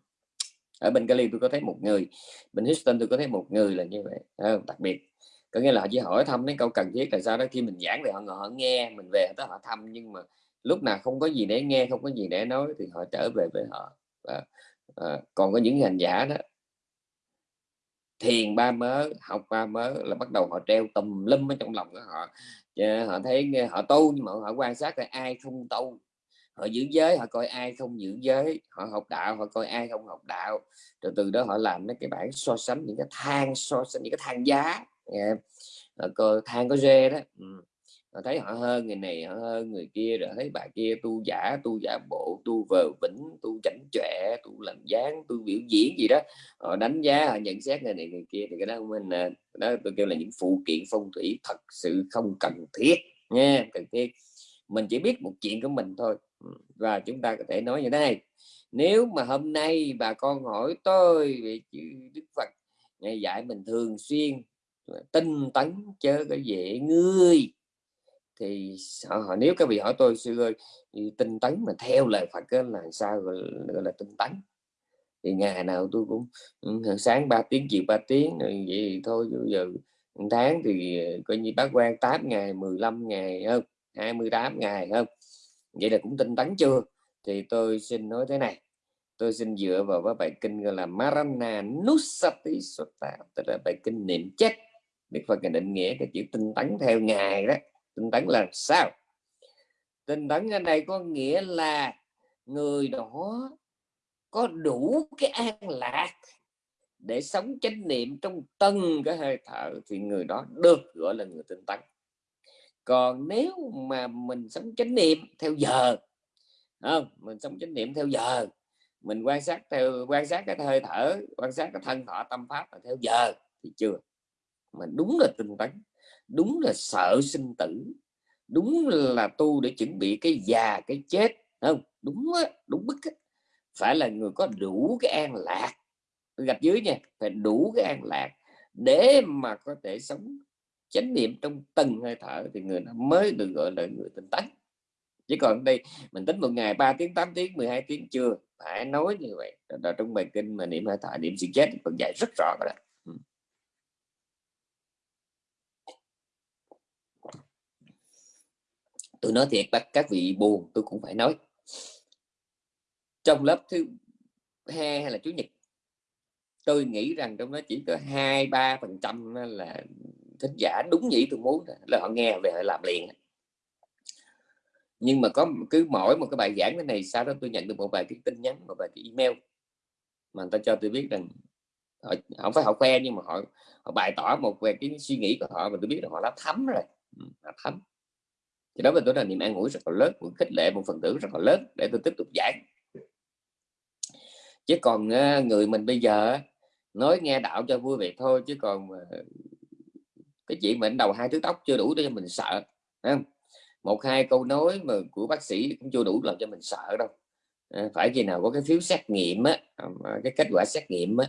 ở bên Cali tôi có thấy một người bên Houston tôi có thấy một người là như vậy à, đặc biệt. Có nghĩa là họ chỉ hỏi thăm mấy câu cần thiết là sao đó khi mình giảng thì họ ngồi họ nghe mình về tới họ thăm nhưng mà lúc nào không có gì để nghe không có gì để nói thì họ trở về với họ. À, à, còn có những hành giả đó thiền ba mớ học ba mớ là bắt đầu họ treo tùm lum ở trong lòng của họ. Họ thấy họ tu nhưng mà họ quan sát là ai không tu họ giữ giới, họ coi ai không giữ giới, họ học đạo, họ coi ai không học đạo. Rồi từ đó họ làm cái bảng so sánh, những cái thang so sánh, những cái thang giá. Yeah. coi thang có rê đó. Ừ. họ thấy họ hơn người này, họ hơn người kia, rồi thấy bà kia tu giả tu giả bộ, tu vờ vĩnh tu chảnh chọe, tu làm dáng tu biểu diễn gì đó. Họ đánh giá, họ nhận xét người này, người kia, thì cái đó mình đó tôi kêu là những phụ kiện phong thủy thật sự không cần thiết. Nha cần thiết. Mình chỉ biết một chuyện của mình thôi và chúng ta có thể nói như thế này nếu mà hôm nay bà con hỏi tôi về chữ Đức Phật ngày dạy mình thường xuyên tinh tấn chớ cái dễ ngươi. Thì họ, nếu các vị hỏi tôi sư ơi tinh tấn mà theo lời Phật là sao gọi, gọi là tinh tấn? Thì ngày nào tôi cũng ừ, sáng 3 tiếng chiều 3 tiếng rồi vậy thì thôi bây giờ tháng thì ờ, coi như bác quan 8 ngày 15 ngày hơn 28 ngày hơn vậy là cũng tinh tấn chưa? Thì tôi xin nói thế này. Tôi xin dựa vào cái bài kinh gọi là Marana Nusati Sutta tức là bài kinh niệm chết. Đức Phật định nghĩa cái chữ tinh tấn theo ngài đó. Tinh tấn là sao? Tinh tấn ở đây có nghĩa là người đó có đủ cái an lạc để sống chánh niệm trong từng cái hơi thở, thì người đó được gọi là người tinh tấn còn nếu mà mình sống chánh niệm theo giờ không? Mình sống chánh niệm theo giờ mình quan sát theo quan sát cái hơi thở quan sát cái thân thọ tâm pháp là theo giờ thì chưa. Mà đúng là tinh tấn đúng là sợ sinh tử đúng là tu để chuẩn bị cái già cái chết không? Đúng á, đúng bức á. phải là người có đủ cái an lạc. Gạch dưới nha phải đủ cái an lạc để mà có thể sống chánh niệm trong từng hơi thở thì người đó mới được gọi là người tỉnh tấn chứ còn đây mình tính một ngày 3 tiếng 8 tiếng 12 tiếng chưa phải nói như vậy. Đó, trong bài kinh mà niệm hơi thở niệm sự chết còn dạy rất rõ rồi đó. Ừ. Tôi nói thiệt bắt các vị buồn tôi cũng phải nói. Trong lớp thứ hai hay là chủ nhật tôi nghĩ rằng trong đó chỉ có hai ba phần trăm là thính giả đúng nhỉ tôi muốn là họ nghe về họ làm liền nhưng mà có cứ mỗi một cái bài giảng thế này, sau đó tôi nhận được một vài cái tin nhắn, một vài cái email mà người ta cho tôi biết rằng họ, không phải họ khoe nhưng mà họ họ bày tỏ một về cái suy nghĩ của họ mà tôi biết là họ đã thấm rồi. Ừ, đã thấm. Thì đó là tôi là niềm an ủi rất là lớn, một khích lệ, một phần tử rất là lớn để tôi tiếp tục giảng. Chứ còn ờ, người mình bây giờ nói nghe đạo cho vui vậy thôi, chứ còn ờ, cái chuyện mình đầu hai thứ tóc chưa đủ để cho mình sợ không? một hai câu nói mà của bác sĩ cũng chưa đủ làm cho mình sợ đâu. À, phải khi nào có cái phiếu xét nghiệm á cái kết quả xét nghiệm á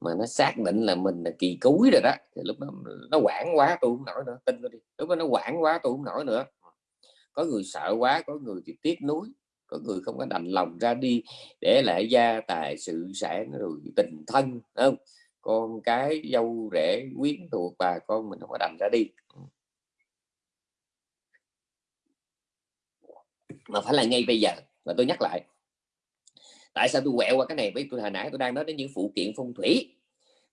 mà nó xác định là mình là kỳ cúi rồi đó thì lúc đó nó quản quá tôi không nổi nữa tin tôi đi. Lúc đó nó quản quá tôi không nổi nữa. Có người sợ quá có người thì tiếc nuối có người không có đành lòng ra đi để lại gia tài sự sản rồi tình thân không? Con cái dâu rể quyến thuộc bà con mình không có đành ra đi. Ừ. Mà phải là ngay bây giờ và tôi nhắc lại. Tại sao tôi quẹo qua cái này? Với tôi hồi nãy tôi đang nói đến những phụ kiện phong thủy.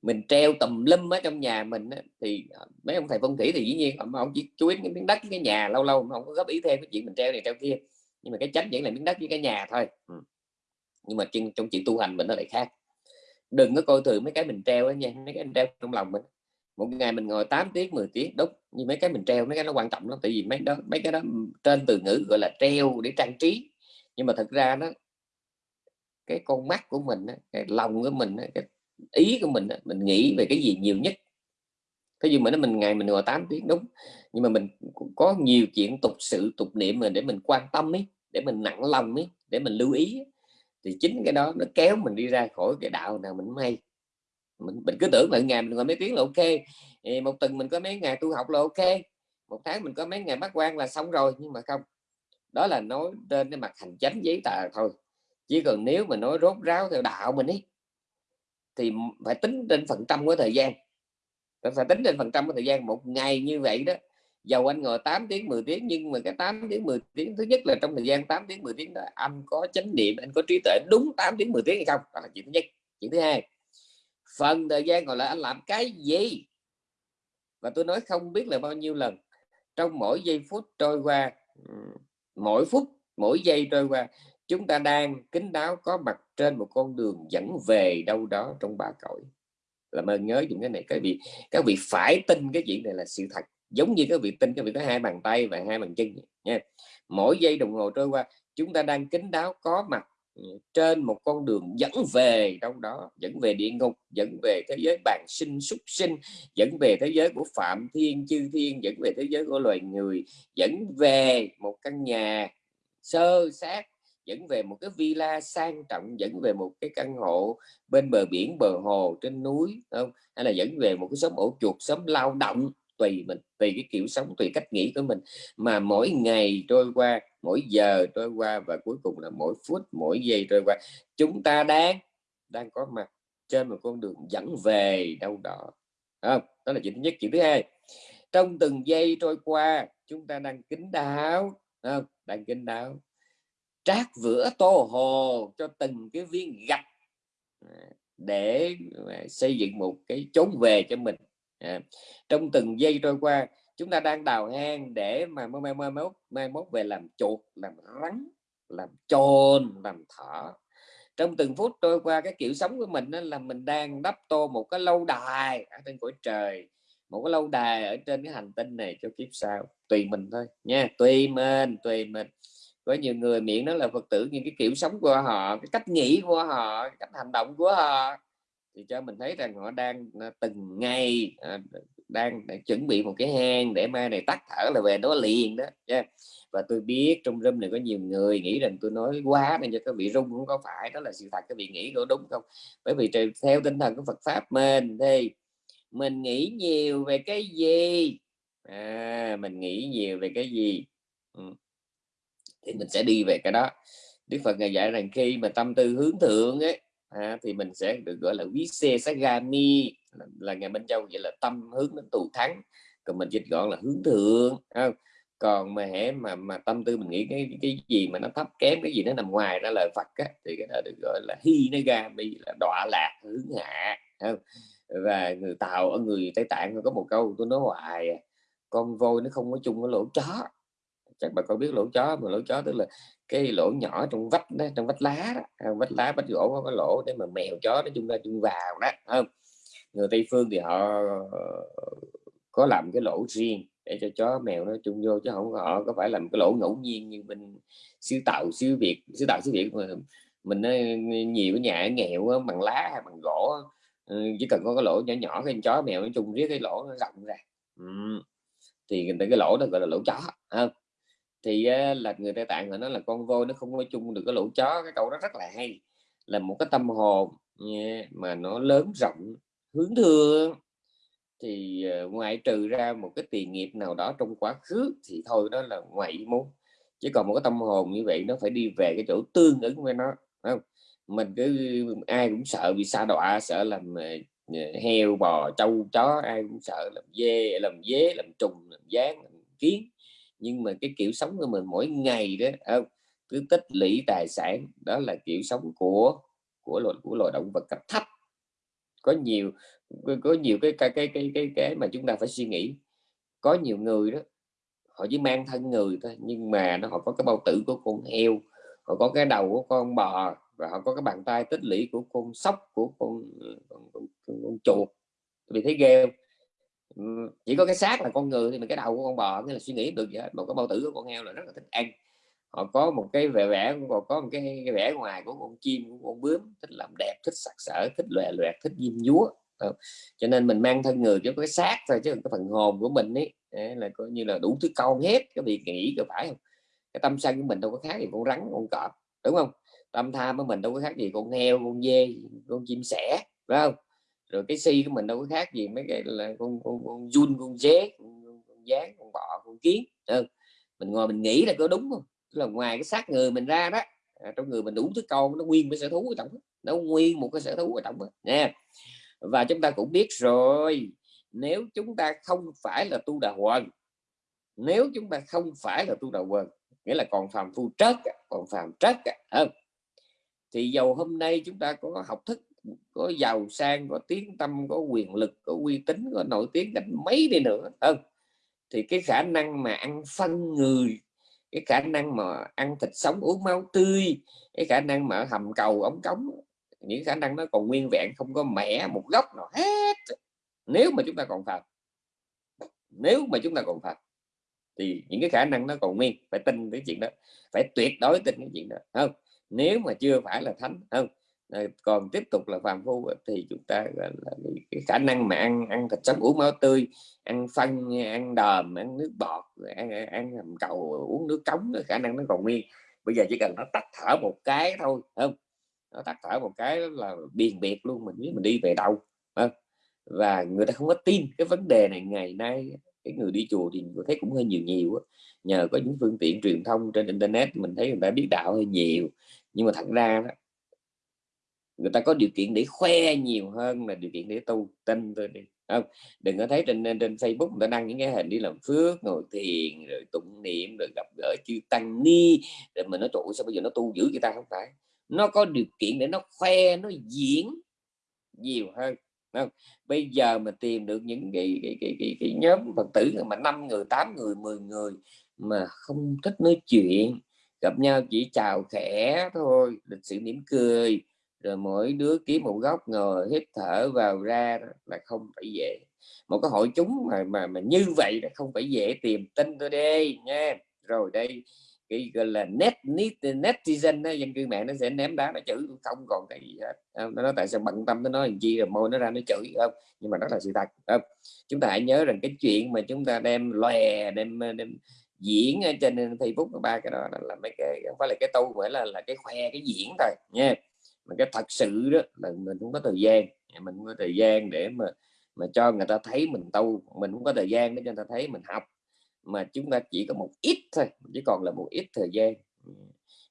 Mình treo tùm lum ở trong nhà mình thì ờ, mấy ông thầy phong thủy thì dĩ nhiên ông, ông chỉ chú ý cái miếng đất cái nhà lâu lâu không có góp ý thêm cái chuyện mình treo này treo kia. Nhưng mà cái tránh vẫn là miếng đất với cái nhà thôi. Ừ. Nhưng mà trong chuyện tu hành mình nó lại khác đừng có coi thường mấy cái mình treo đó nha, mấy cái mình treo trong lòng mình. Một ngày mình ngồi 8 tiếng 10 tiếng, đúng như mấy cái mình treo, mấy cái nó quan trọng lắm, tại vì mấy đó, mấy cái đó trên từ ngữ gọi là treo để trang trí. Nhưng mà thật ra nó, cái con mắt của mình cái lòng của mình cái ý của mình mình nghĩ về cái gì nhiều nhất. Thế nhưng mà nó mình, ngày mình ngồi 8 tiếng, đúng, nhưng mà mình có nhiều chuyện, tục sự, tục niệm mình để mình quan tâm ấy để mình nặng lòng ấy để mình lưu ý thì chính cái đó nó kéo mình đi ra khỏi cái đạo nào mình may mình, mình cứ tưởng là ngày mình ngồi mấy tiếng là ok một tuần mình có mấy ngày tu học là ok một tháng mình có mấy ngày bắt quan là xong rồi nhưng mà không. Đó là nói trên cái mặt hành chánh giấy tờ thôi. Chỉ cần nếu mà nói rốt ráo theo đạo mình ấy thì phải tính trên phần trăm của thời gian. Phải tính trên phần trăm của thời gian. Một ngày như vậy đó dầu anh ngồi 8 tiếng 10 tiếng, nhưng mà cái 8 tiếng 10 tiếng, thứ nhất là trong thời gian 8 tiếng 10 tiếng đó, anh có chánh niệm, anh có trí tuệ đúng 8 tiếng 10 tiếng hay không? Đó là chuyện thứ nhất. Chuyện thứ hai, phần thời gian còn lại anh làm cái gì? Và tôi nói không biết là bao nhiêu lần. Trong mỗi giây phút trôi qua mỗi phút, mỗi giây trôi qua, chúng ta đang kính đáo có mặt trên một con đường dẫn về đâu đó trong ba cõi. Làm ơn nhớ những cái này các vị các vị phải tin cái chuyện này là sự thật giống như các vị tinh, các vị có hai bàn tay và hai bàn chân nha. Mỗi giây đồng hồ trôi qua chúng ta đang kính đáo có mặt ừ, trên một con đường dẫn về đâu đó dẫn về địa ngục dẫn về thế giới bàn sinh súc sinh dẫn về thế giới của phạm thiên chư thiên dẫn về thế giới của loài người dẫn về một căn nhà sơ sát dẫn về một cái villa sang trọng dẫn về một cái căn hộ bên bờ biển bờ hồ trên núi không? Hay là dẫn về một cái xóm ổ chuột xóm lao động tùy mình, tùy cái kiểu sống, tùy cách nghĩ của mình. Mà mỗi ngày trôi qua, mỗi giờ trôi qua và cuối cùng là mỗi phút, mỗi giây trôi qua, chúng ta đang đang có mặt trên một con đường dẫn về đâu đó. Không? Đó là chuyện thứ nhất. Chuyện thứ hai, trong từng giây trôi qua, chúng ta đang kính đáo. Không? đang kính đáo. Trát vữa tô hồ cho từng cái viên gạch à, để à, xây dựng một cái chốn về cho mình à, trong từng giây trôi qua chúng ta đang đào hang để mà mai mai mốt mai mốt về làm chuột làm rắn làm chôn làm thỏ. Trong từng phút trôi qua cái kiểu sống của mình đó là mình đang đắp tô một cái lâu đài ở trên cõi trời một cái lâu đài ở trên cái hành tinh này cho kiếp sau. Tùy mình thôi nha tùy mình tùy mình. Có nhiều người miệng đó là phật tử nhưng cái kiểu sống của họ cái cách nghĩ của họ cách hành động của họ thì cho mình thấy rằng họ đang à, từng ngày à, đang, à, chuẩn bị một cái hang để mai này tắt thở là về đó liền đó nha. Và tôi biết trong room này có nhiều người nghĩ rằng tôi nói quá nên cho các vị rung cũng có phải đó là sự thật các vị nghĩ có đúng không? Bởi vì theo tinh thần của Phật pháp mình thì mình nghĩ nhiều về cái gì? À, mình nghĩ nhiều về cái gì? Ừ. thì mình sẽ đi về cái đó. Đức Phật ngày dạy rằng khi mà tâm tư hướng thượng ấy à, thì mình sẽ được gọi là quý xe sagami là, là ngày bên trong vậy là tâm hướng đến tù thắng còn mình dịch gọn là hướng thượng không? còn mà hễ mà mà tâm tư mình nghĩ cái cái gì mà nó thấp kém cái gì nó nằm ngoài ra lời Phật á, thì cái đó được gọi là hi nó ra bi là đọa lạc hướng hạ không? và người tàu ở người tây tạng có một câu tôi nói hoài à, con voi nó không có chung với lỗ chó chắc bà con biết lỗ chó mà lỗ chó tức là cái lỗ nhỏ trong vách đó, trong vách lá đó, à, vách lá vách gỗ có cái lỗ để mà mèo chó nó chung ra chung vào đó không người tây phương thì họ ờ, có làm cái lỗ riêng để cho chó mèo nó chung vô chứ không họ có phải làm cái lỗ ngẫu nhiên như mình xứ tạo xứ việt xứ tạo xứ việt mà mình nhiều cái nhà nghèo bằng lá hay bằng gỗ ừ, chỉ cần có cái lỗ nhỏ nhỏ cái chó mèo nó chung riết cái lỗ nó rộng ra ừ. thì người ta cái lỗ đó gọi là lỗ chó không thì ờ, là người ta tạng họ nói là con voi nó không có chung được cái lỗ chó cái câu đó rất là hay, là một cái tâm hồn mà nó lớn rộng, hướng thương thì ờ, ngoại trừ ra một cái tiền nghiệp nào đó trong quá khứ thì thôi, đó là ngoại ý muốn chứ còn một cái tâm hồn như vậy nó phải đi về cái chỗ tương ứng với nó không? Mình cứ ai cũng sợ bị sa đọa, sợ làm ờ, heo, bò, trâu, chó, ai cũng sợ làm dê, làm dế, làm trùng, làm gián, làm kiến nhưng mà cái kiểu sống của mình mỗi ngày đó không cứ tích lũy tài sản đó là kiểu sống của của loài của loài động vật cấp thấp. Có nhiều có nhiều cái cái cái cái cái, cái mà chúng ta phải suy nghĩ. Có nhiều người đó họ chỉ mang thân người thôi nhưng mà nó họ có cái bao tử của con heo họ có cái đầu của con bò và họ có cái bàn tay tích lũy của con sóc của con, con, con, con, con chuột. Vì thấy ghê chỉ có cái xác là con người thì mình cái đầu của con bò nghĩa là suy nghĩ được vậy. Một cái bao tử của con heo là rất là thích ăn. Họ có một cái vẻ vẽ còn có một cái, cái vẻ ngoài của con chim của con bướm thích làm đẹp thích sặc sỡ thích lòe loẹt thích diêm dúa ờ. cho nên mình mang thân người cho cái xác thôi chứ cái phần hồn của mình ấy là coi như là đủ thứ con hết cái việc nghĩ có phải không? Cái tâm sân của mình đâu có khác gì con rắn con cọp đúng không? Tâm tham của mình đâu có khác gì con heo con dê con chim sẻ phải không? Rồi cái si của mình đâu có khác gì mấy cái là con con con run con dế con, con, dán gián con bọ con kiến ừ. mình ngồi mình nghĩ là có đúng không? Là ngoài cái xác người mình ra đó à, trong người mình đủ thứ con nó nguyên cái sở thú ở tổng, nó nguyên một cái sở thú ở tổng đó nha. Và chúng ta cũng biết rồi nếu chúng ta không phải là tu đà quần nếu chúng ta không phải là tu đà quần nghĩa là còn phàm phu trất còn phàm trất không? Thì dầu hôm nay chúng ta có học thức có giàu sang, có tiếng tâm, có quyền lực, có uy tín, có nổi tiếng cách mấy đi nữa. Không, thì cái khả năng mà ăn phân người, cái khả năng mà ăn thịt sống, uống máu tươi, cái khả năng mà hầm cầu, ống cống, những khả năng nó còn nguyên vẹn, không có mẻ một góc nào hết. Nếu mà chúng ta còn phạt, nếu mà chúng ta còn phạt, thì những cái khả năng nó còn nguyên. Phải tin cái chuyện đó, phải tuyệt đối tin cái chuyện đó. Không, nếu mà chưa phải là thánh, không Ờ, còn tiếp tục là phàm phu thì chúng ta là cái khả năng mà ăn ăn thịt sống uống máu tươi ăn phân ăn đờm ăn nước bọt ăn ăn hầm cầu uống nước cống khả năng nó còn nguyên. Bây giờ chỉ cần nó tắt thở một cái thôi không? Nó tắt thở một cái là biền biệt luôn mình biết mình đi về đâu không? và người ta không có tin cái vấn đề này ngày nay cái người đi chùa thì tôi thấy cũng hơi nhiều nhiều nhờ có những phương tiện truyền thông trên internet mình thấy người ta biết đạo hơi nhiều. Nhưng mà thật ra đó, người ta có điều kiện để khoe nhiều hơn là điều kiện để tu tin thôi đi. Không đừng có thấy trên trên Facebook người ta đăng những cái hình đi làm phước ngồi thiền rồi tụng niệm rồi gặp gỡ chư tăng ni rồi mình nói trụ sao bây giờ nó tu dữ người ta? Không phải. Nó có điều kiện để nó khoe nó diễn nhiều hơn. Không? bây giờ mà tìm được những cái cái, cái, cái, cái nhóm phật tử mà năm người tám người 10 người mà không thích nói chuyện gặp nhau chỉ chào khẽ thôi lịch sự mỉm cười rồi mỗi đứa kiếm một góc ngồi hít thở vào ra là không phải dễ. Một cái hội chúng mà mà mà như vậy là không phải dễ tìm tin tôi đây nha. Rồi đây cái gọi là net net netizen đó, dân cư mạng nó sẽ ném đá nó chửi không còn cái gì hết. Ờ, nó nói tại sao bận tâm nó nói làm chi rồi môi nó ra nó chửi không? Nhưng mà đó là sự thật không? Chúng ta hãy nhớ rằng cái chuyện mà chúng ta đem lòe đem đem diễn ở trên Facebook ba cái đó là mấy cái không phải là cái tu phải là là cái khoe cái diễn thôi nha mà cái thật sự đó là mình không có thời gian. Dạ, mình không có thời gian để mà mà cho người ta thấy mình tu. Mình không có thời gian để cho người ta thấy mình học. Mà chúng ta chỉ có một ít thôi chỉ còn là một ít thời gian. Dạ,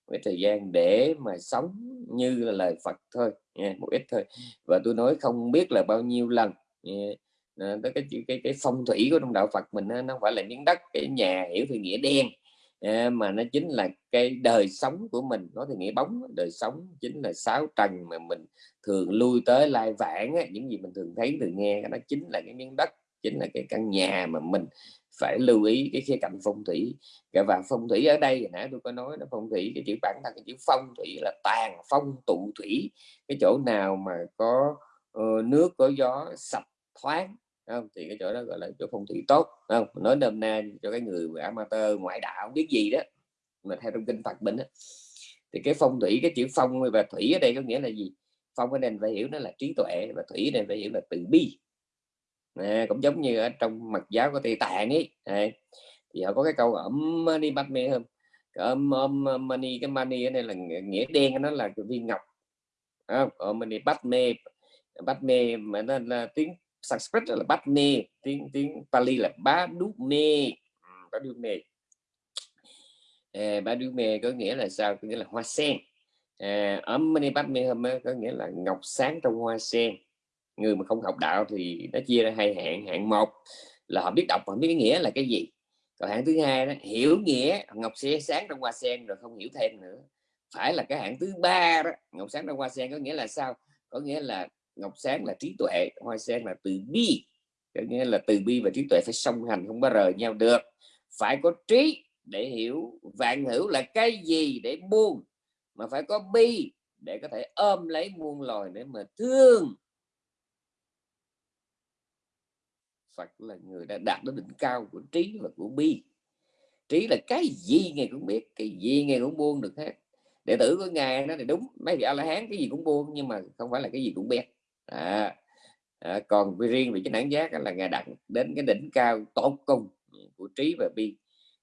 Với thời gian để mà sống như là lời Phật thôi. Nha, một ít thôi. Và tôi nói không biết là bao nhiêu lần. À, Nha. cái, cái cái phong thủy của trong đạo Phật mình nó không phải là miếng đất cái nhà hiểu thì nghĩa đen mà nó chính là cái đời sống của mình nói thì nghĩa bóng đời sống chính là sáu trần mà mình thường lui tới lai vãng những gì mình thường thấy thường nghe nó chính là cái miếng đất chính là cái căn nhà mà mình phải lưu ý cái khía cạnh phong thủy. Và phong thủy ở đây nãy tôi có nói nó phong thủy cái chữ bản thân cái chữ phong thủy là tàn phong tụ thủy. Cái chỗ nào mà có uh, nước có gió sạch thoáng không? thì cái chỗ đó gọi là chỗ phong thủy tốt không? Nói đâm na cho cái người amateur ngoại đạo không biết gì đó. Mà theo trong kinh Phật mình đó. thì cái phong thủy cái chữ phong và thủy ở đây có nghĩa là gì? Phong ở đây phải hiểu nó là trí tuệ và thủy ở đây phải hiểu là từ bi. À, cũng giống như ở trong mật giáo của Tây Tạng ấy à, thì họ có cái câu ẩm đi bắt mê hơn ẩm ẩm money cái money ở đây là nghĩa đen nó là viên ngọc. Ở money bắt mê bắt mê mà nó là tiếng Sanskrit là bát nê tiếng tiếng Pali là bá đúc mê ừ, bá đúc mê à, bá đúc mê có nghĩa là sao? Có nghĩa là hoa sen. À, ẩm money bắt mê có nghĩa là ngọc sáng trong hoa sen. Người mà không học đạo thì nó chia ra hai hạng. Hạng một là họ biết đọc và biết nghĩa là cái gì? Còn hạng thứ hai đó hiểu nghĩa ngọc sẽ sáng trong hoa sen rồi không hiểu thêm nữa. Phải là cái hạng thứ ba đó ngọc sáng trong hoa sen có nghĩa là sao? Có nghĩa là ngọc sáng là trí tuệ, hoa sen là từ bi. Có nghĩa là từ bi và trí tuệ phải song hành, không có rời nhau được. Phải có trí để hiểu, vạn hữu là cái gì để buông, mà phải có bi để có thể ôm lấy muôn loài để mà thương. Phật là người đã đạt đến đỉnh cao của trí và của bi. Trí là cái gì ngài cũng biết, cái gì ngài cũng buông được hết. Đệ tử của ngài nó thì đúng, mấy vị a la hán cái gì cũng buông, nhưng mà không phải là cái gì cũng biết à, à, còn riêng về cái đẳng giác là ngài đặt đến cái đỉnh cao tột cùng của trí và bi.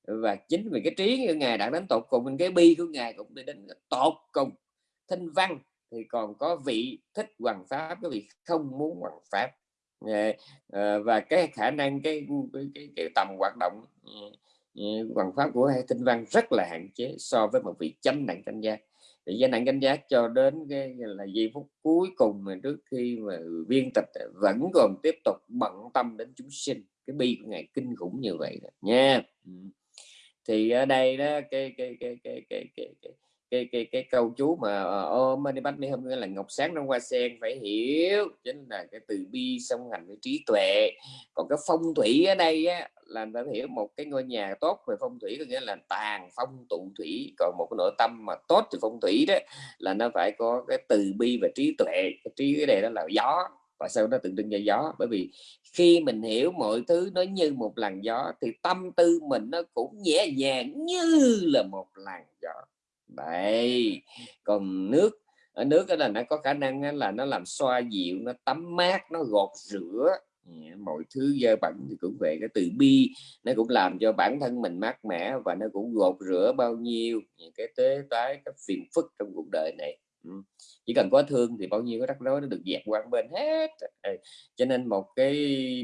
Và chính vì cái trí của ngài đạt đến tột cùng cái bi của ngài cũng đi đến tột cùng. Thanh văn thì còn có vị thích hoàng pháp cái vị không muốn hoàng pháp. Ờ, ờ, và cái khả năng cái cái, cái, cái tầm hoạt động ừ, ừ, hoàng pháp của hai tinh văn rất là hạn chế so với một vị chánh đẳng canh giác thì danh nặng canh giác cho đến cái là giây phút cuối cùng mà trước khi mà viên tịch vẫn còn tiếp tục bận tâm đến chúng sinh. Cái bi của ngài kinh khủng như vậy đó, nha. Thì ở đây đó cái cái cái cái cái cái, cái cái cái cái câu chú mà ờ, ôm mani bắt mi hôm nghĩa là ngọc sáng trong hoa sen phải hiểu. Chính là cái từ bi song hành với trí tuệ. Còn cái phong thủy ở đây á, là phải hiểu một cái ngôi nhà tốt về phong thủy có nghĩa là tàn phong tụ thủy. Còn một cái nội tâm mà tốt thì phong thủy đó là nó phải có cái từ bi và trí tuệ. Cái trí cái này đó là gió. Và sao nó tượng trưng cho gió. Bởi vì khi mình hiểu mọi thứ nó như một làn gió thì tâm tư mình nó cũng nhẹ nhàng như là một làn gió đấy còn nước, ở nước đó là nó có khả năng là nó làm xoa dịu, nó tắm mát, nó gọt rửa. Ừ, mọi thứ dơ bẩn thì cũng về cái từ bi nó cũng làm cho bản thân mình mát mẻ và nó cũng gột rửa bao nhiêu những cái tế tái các phiền phức trong cuộc đời này. Ừ, chỉ cần có thương thì bao nhiêu cái rắc rối nó được dẹp qua bên hết. Ừ, cho nên một cái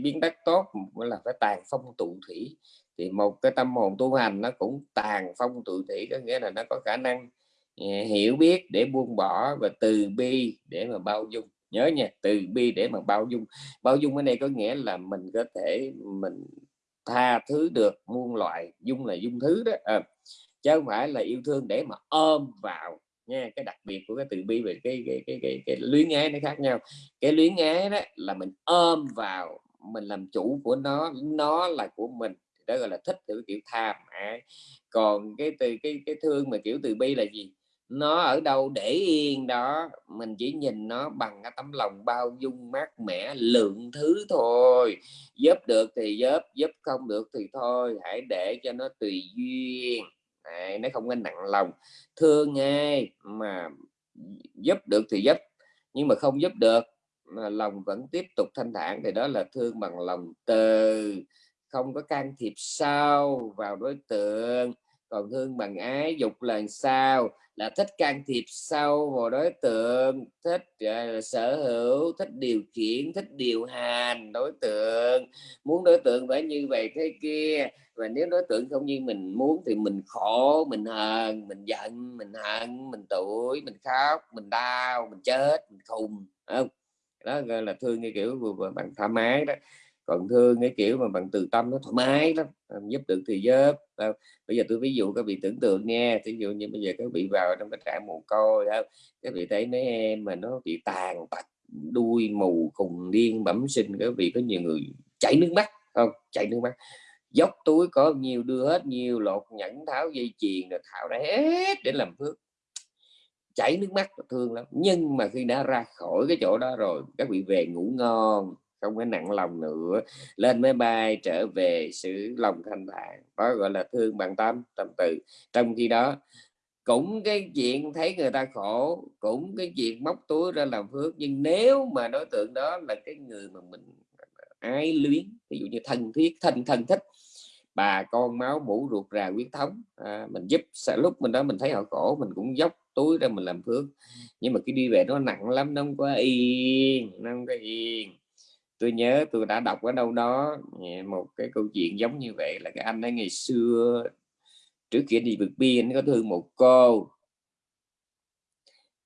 biến đất tốt là phải tàn phong tụ thủy thì một cái tâm hồn tu hành nó cũng tàn phong tự thủy có nghĩa là nó có khả năng ờ, hiểu biết để buông bỏ và từ bi để mà bao dung. Nhớ nha từ bi để mà bao dung. Bao dung ở đây có nghĩa là mình có thể mình tha thứ được muôn loại dung là dung thứ đó à, chứ không phải là yêu thương để mà ôm vào nha. Cái đặc biệt của cái từ bi về cái cái cái cái, cái luyến ái nó khác nhau. Cái luyến ái đó là mình ôm vào mình làm chủ của nó nó là của mình đó gọi là thích theo kiểu tham ái còn cái từ cái cái thương mà kiểu từ bi là gì? Nó ở đâu để yên đó mình chỉ nhìn nó bằng cái tấm lòng bao dung mát mẻ lượng thứ thôi. Giúp được thì giúp giúp không được thì thôi hãy để cho nó tùy duyên. Đấy, nó không nên nặng lòng. Thương ai mà giúp được thì giúp nhưng mà không giúp được mà lòng vẫn tiếp tục thanh thản thì đó là thương bằng lòng từ không có can thiệp sâu vào đối tượng. Còn thương bằng ái dục là sao là thích can thiệp sâu vào đối tượng thích uh, sở hữu thích điều khiển thích điều hành đối tượng. Muốn đối tượng phải như vậy thế kia và nếu đối tượng không như mình muốn thì mình khổ mình hờn mình giận mình hận mình tuổi mình khóc mình đau mình chết mình khùng không? Đó gọi là thương như kiểu vừa bằng thoải mái đó còn thương cái kiểu mà bằng từ tâm nó thoải mái lắm à, giúp được thì giúp. Bây giờ tôi ví dụ các vị tưởng tượng nha ví dụ như bây giờ các vị vào trong cái trại mồ côi đó các vị thấy mấy em mà nó bị tàn tật, đuôi mù cùng điên bẩm sinh các vị có nhiều người chảy nước mắt, không, chảy nước mắt. Dốc túi có nhiều, đưa hết nhiều, lột nhẫn, tháo dây chuyền rồi tháo ra hết để làm phước. Chảy nước mắt thương lắm. Nhưng mà khi đã ra khỏi cái chỗ đó rồi, các vị về ngủ ngon không có nặng lòng nữa lên máy bay trở về xứ lòng thanh thản. Đó gọi là thương bằng tâm tâm từ. Trong khi đó cũng cái chuyện thấy người ta khổ cũng cái chuyện móc túi ra làm phước nhưng nếu mà đối tượng đó là cái người mà mình ái luyến ví dụ như thân thiết thân thân thích bà con máu mũ ruột rà huyết thống à, mình giúp lúc mình đó mình thấy họ khổ mình cũng dốc túi ra mình làm phước. Nhưng mà cái đi về nó nặng lắm nó không có yên nó không có yên tôi nhớ tôi đã đọc ở đâu đó một cái câu chuyện giống như vậy là cái anh ấy ngày xưa trước kia đi vượt biên có thương một cô.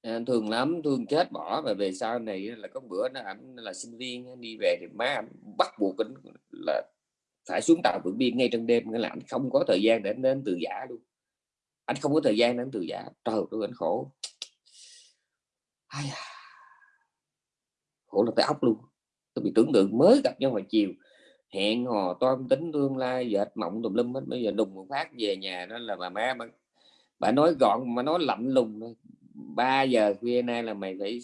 À, thương lắm thương chết bỏ và về sau này là có bữa nó ảnh là sinh viên đi về thì má anh bắt buộc anh là phải xuống tàu vượt biên ngay trong đêm nghĩa là anh không có thời gian để đến từ giả luôn. Anh không có thời gian đến từ giả. Trời tôi anh khổ. Ai à. khổ là tới ốc luôn tôi bị tưởng tượng mới gặp nhau hồi chiều. Hẹn hò toan tính tương lai dệt mộng tùm lum hết bây giờ đùng một phát về nhà đó là bà má bà, bà nói gọn mà nói lạnh lùng thôi. 3 giờ khuya nay là mày phải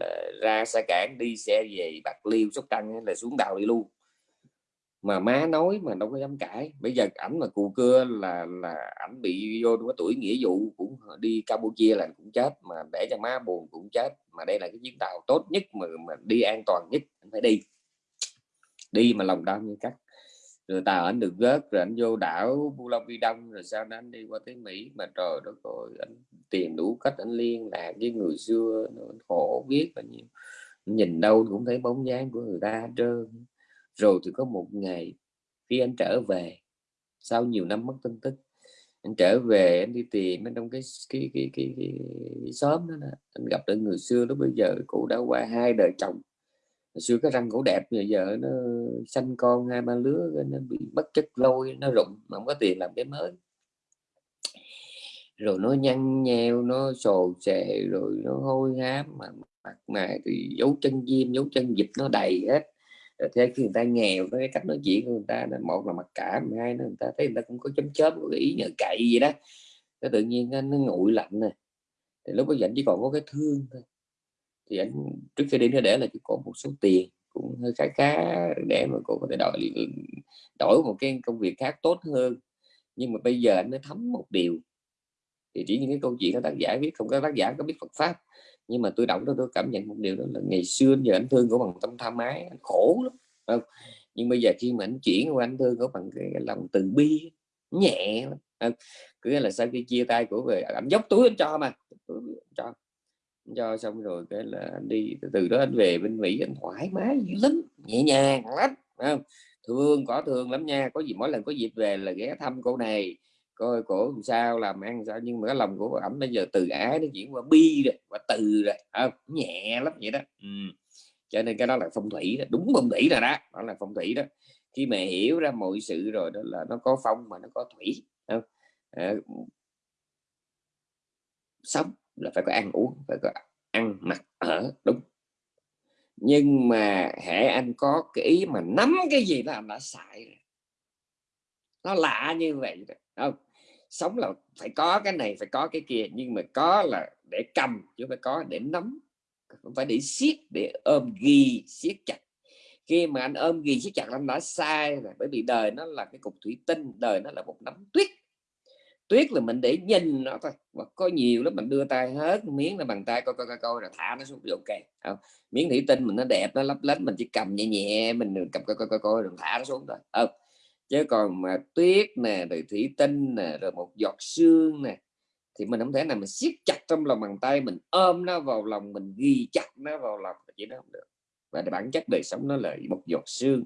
là ra xa cảng đi xe về bạc liêu sóc trăng là xuống đào đi luôn mà má nói mà đâu có dám cãi. Bây giờ ảnh mà cù cưa là là ảnh bị vô cái tuổi nghĩa vụ cũng đi Campuchia là cũng chết, mà để cho má buồn cũng chết. Mà đây là cái chuyến tàu tốt nhất mà mà đi an toàn nhất anh phải đi. Đi mà lòng đau như cắt. Rồi tàu ảnh được rớt, rồi anh vô đảo Pulau Vi Đông rồi sau đó anh đi qua tới Mỹ. Mà trời đất rồi anh tìm đủ cách anh liên lạc với người xưa khổ biết bao nhiêu nhìn đâu cũng thấy bóng dáng của người ta trơn rồi thì có một ngày khi anh trở về sau nhiều năm mất tin tức anh trở về anh đi tìm anh trong cái cái cái cái, cái, cái xóm đó, đó anh gặp được người xưa lúc bây giờ cụ đã qua hai đời chồng. Hồi xưa cái răng cổ đẹp bây giờ nó sanh con hai ba lứa nó bị mất chất lôi nó rụng mà không có tiền làm cái mới. Rồi nó nhăn nheo nó sồ sệ rồi nó hôi hám mà mặt mày thì dấu chân diêm dấu chân dịch nó đầy hết thế khi người ta nghèo cái cách nói chuyện của người ta là một là mặc cảm hai nữa người ta thấy người ta cũng có chấm chớp có ý nhờ cậy gì đó. Cái tự nhiên nó, nó nguội lạnh này thì lúc bây giờ anh chỉ còn có cái thương thôi. Thì anh trước khi đi nó để là chỉ có một số tiền cũng hơi khá khá để mà cô có thể đổi đổi một cái công việc khác tốt hơn. Nhưng mà bây giờ anh mới thấm một điều. Thì chỉ những cái câu chuyện của tác giả viết không có tác giả có biết Phật pháp nhưng mà tôi đọc đó tôi cảm nhận một điều đó là ngày xưa giờ anh thương của bằng tâm tham ái anh khổ lắm không? nhưng bây giờ khi mà anh chuyển qua anh thương của bằng cái, lòng từ bi nhẹ không? cứ là sau khi chia tay của về anh dốc túi anh cho mà cho cho xong rồi cái là anh đi từ đó anh về bên Mỹ anh thoải mái dữ lắm nhẹ nhàng lắm không? thương có thương lắm nha có gì mỗi lần có dịp về là ghé thăm cô này coi cổ làm sao làm ăn sao nhưng mà cái lòng của ẩm bây giờ từ ái nó chuyển qua bi rồi qua từ rồi à, nhẹ lắm vậy đó ừ. cho nên cái đó là phong thủy đó. đúng phong thủy rồi đó đó là phong thủy đó khi mà hiểu ra mọi sự rồi đó là nó có phong mà nó có thủy không? À, sống là phải có ăn uống phải có ăn mặc ở đúng nhưng mà hệ anh có cái ý mà nắm cái gì đó anh đã xài rồi nó lạ như vậy không sống là phải có cái này phải có cái kia nhưng mà có là để cầm chứ phải có để nắm. Không phải để siết để ôm ghi siết chặt. Khi mà anh ôm ghi siết chặt anh đã sai rồi bởi vì đời nó là cái cục thủy tinh đời nó là một nắm tuyết. Tuyết là mình để nhìn nó thôi mà có nhiều lắm mình đưa tay hết miếng là bằng tay coi coi coi, coi rồi thả nó xuống ok không? Miếng thủy tinh mình nó đẹp nó lấp lánh mình chỉ cầm nhẹ nhẹ mình cầm coi coi coi, coi rồi thả nó xuống thôi không? Chứ còn mà tuyết nè, rồi thủy tinh nè, rồi một giọt sương nè, thì mình không thể nào mình siết chặt trong lòng bàn tay, mình ôm nó vào lòng, mình ghi chặt nó vào lòng chỉ nó không được. Và bản chất đời sống nó là một giọt sương.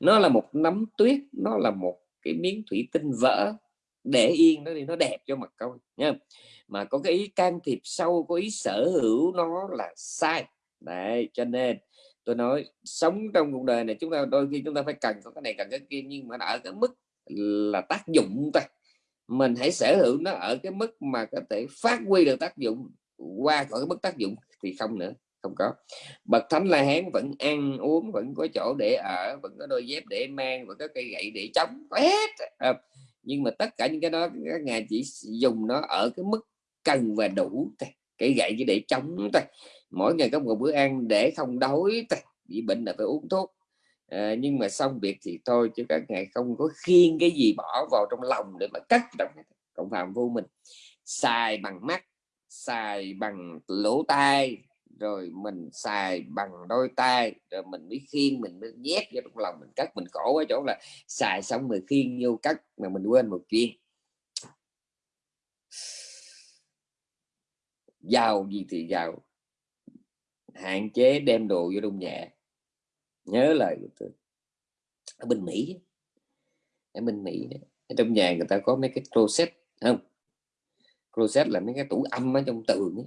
Nó là một nắm tuyết, nó là một cái miếng thủy tinh vỡ. Để yên nó đi nó đẹp cho mặt coi nha mà có cái ý can thiệp sâu, có ý sở hữu nó là sai. Đấy, cho nên tôi nói sống trong cuộc đời này chúng ta đôi khi chúng ta phải cần có cái này cần cái kia nhưng mà ở cái mức là tác dụng thôi mình hãy sở hữu nó ở cái mức mà có thể phát huy được tác dụng qua khỏi cái mức tác dụng. Thì không nữa không có. Bậc thánh la hán vẫn ăn uống vẫn có chỗ để ở vẫn có đôi dép để mang vẫn có cây gậy để chống có hết. À, nhưng mà tất cả những cái đó các ngài chỉ dùng nó ở cái mức cần và đủ thôi cái gậy chỉ để chống thôi. Mỗi ngày có một bữa ăn để không đói bị bệnh là phải uống thuốc. À, nhưng mà xong việc thì thôi chứ các ngài không có khiêng cái gì bỏ vào trong lòng để mà cắt động cộng phạm vô mình. Xài bằng mắt xài bằng lỗ tai rồi mình xài bằng đôi tay rồi mình mới khiêng mình mới nhét vào trong lòng mình. Cắt mình khổ ở chỗ là xài xong rồi khiêng vô cắt mà mình quên một chuyện. Giàu gì thì giàu hạn chế đem đồ vô trong nhà. Nhớ lời của tôi. Ở bên Mỹ ở bên Mỹ ở trong nhà người ta có mấy cái closet không? Closet là mấy cái tủ âm ở trong tường ấy.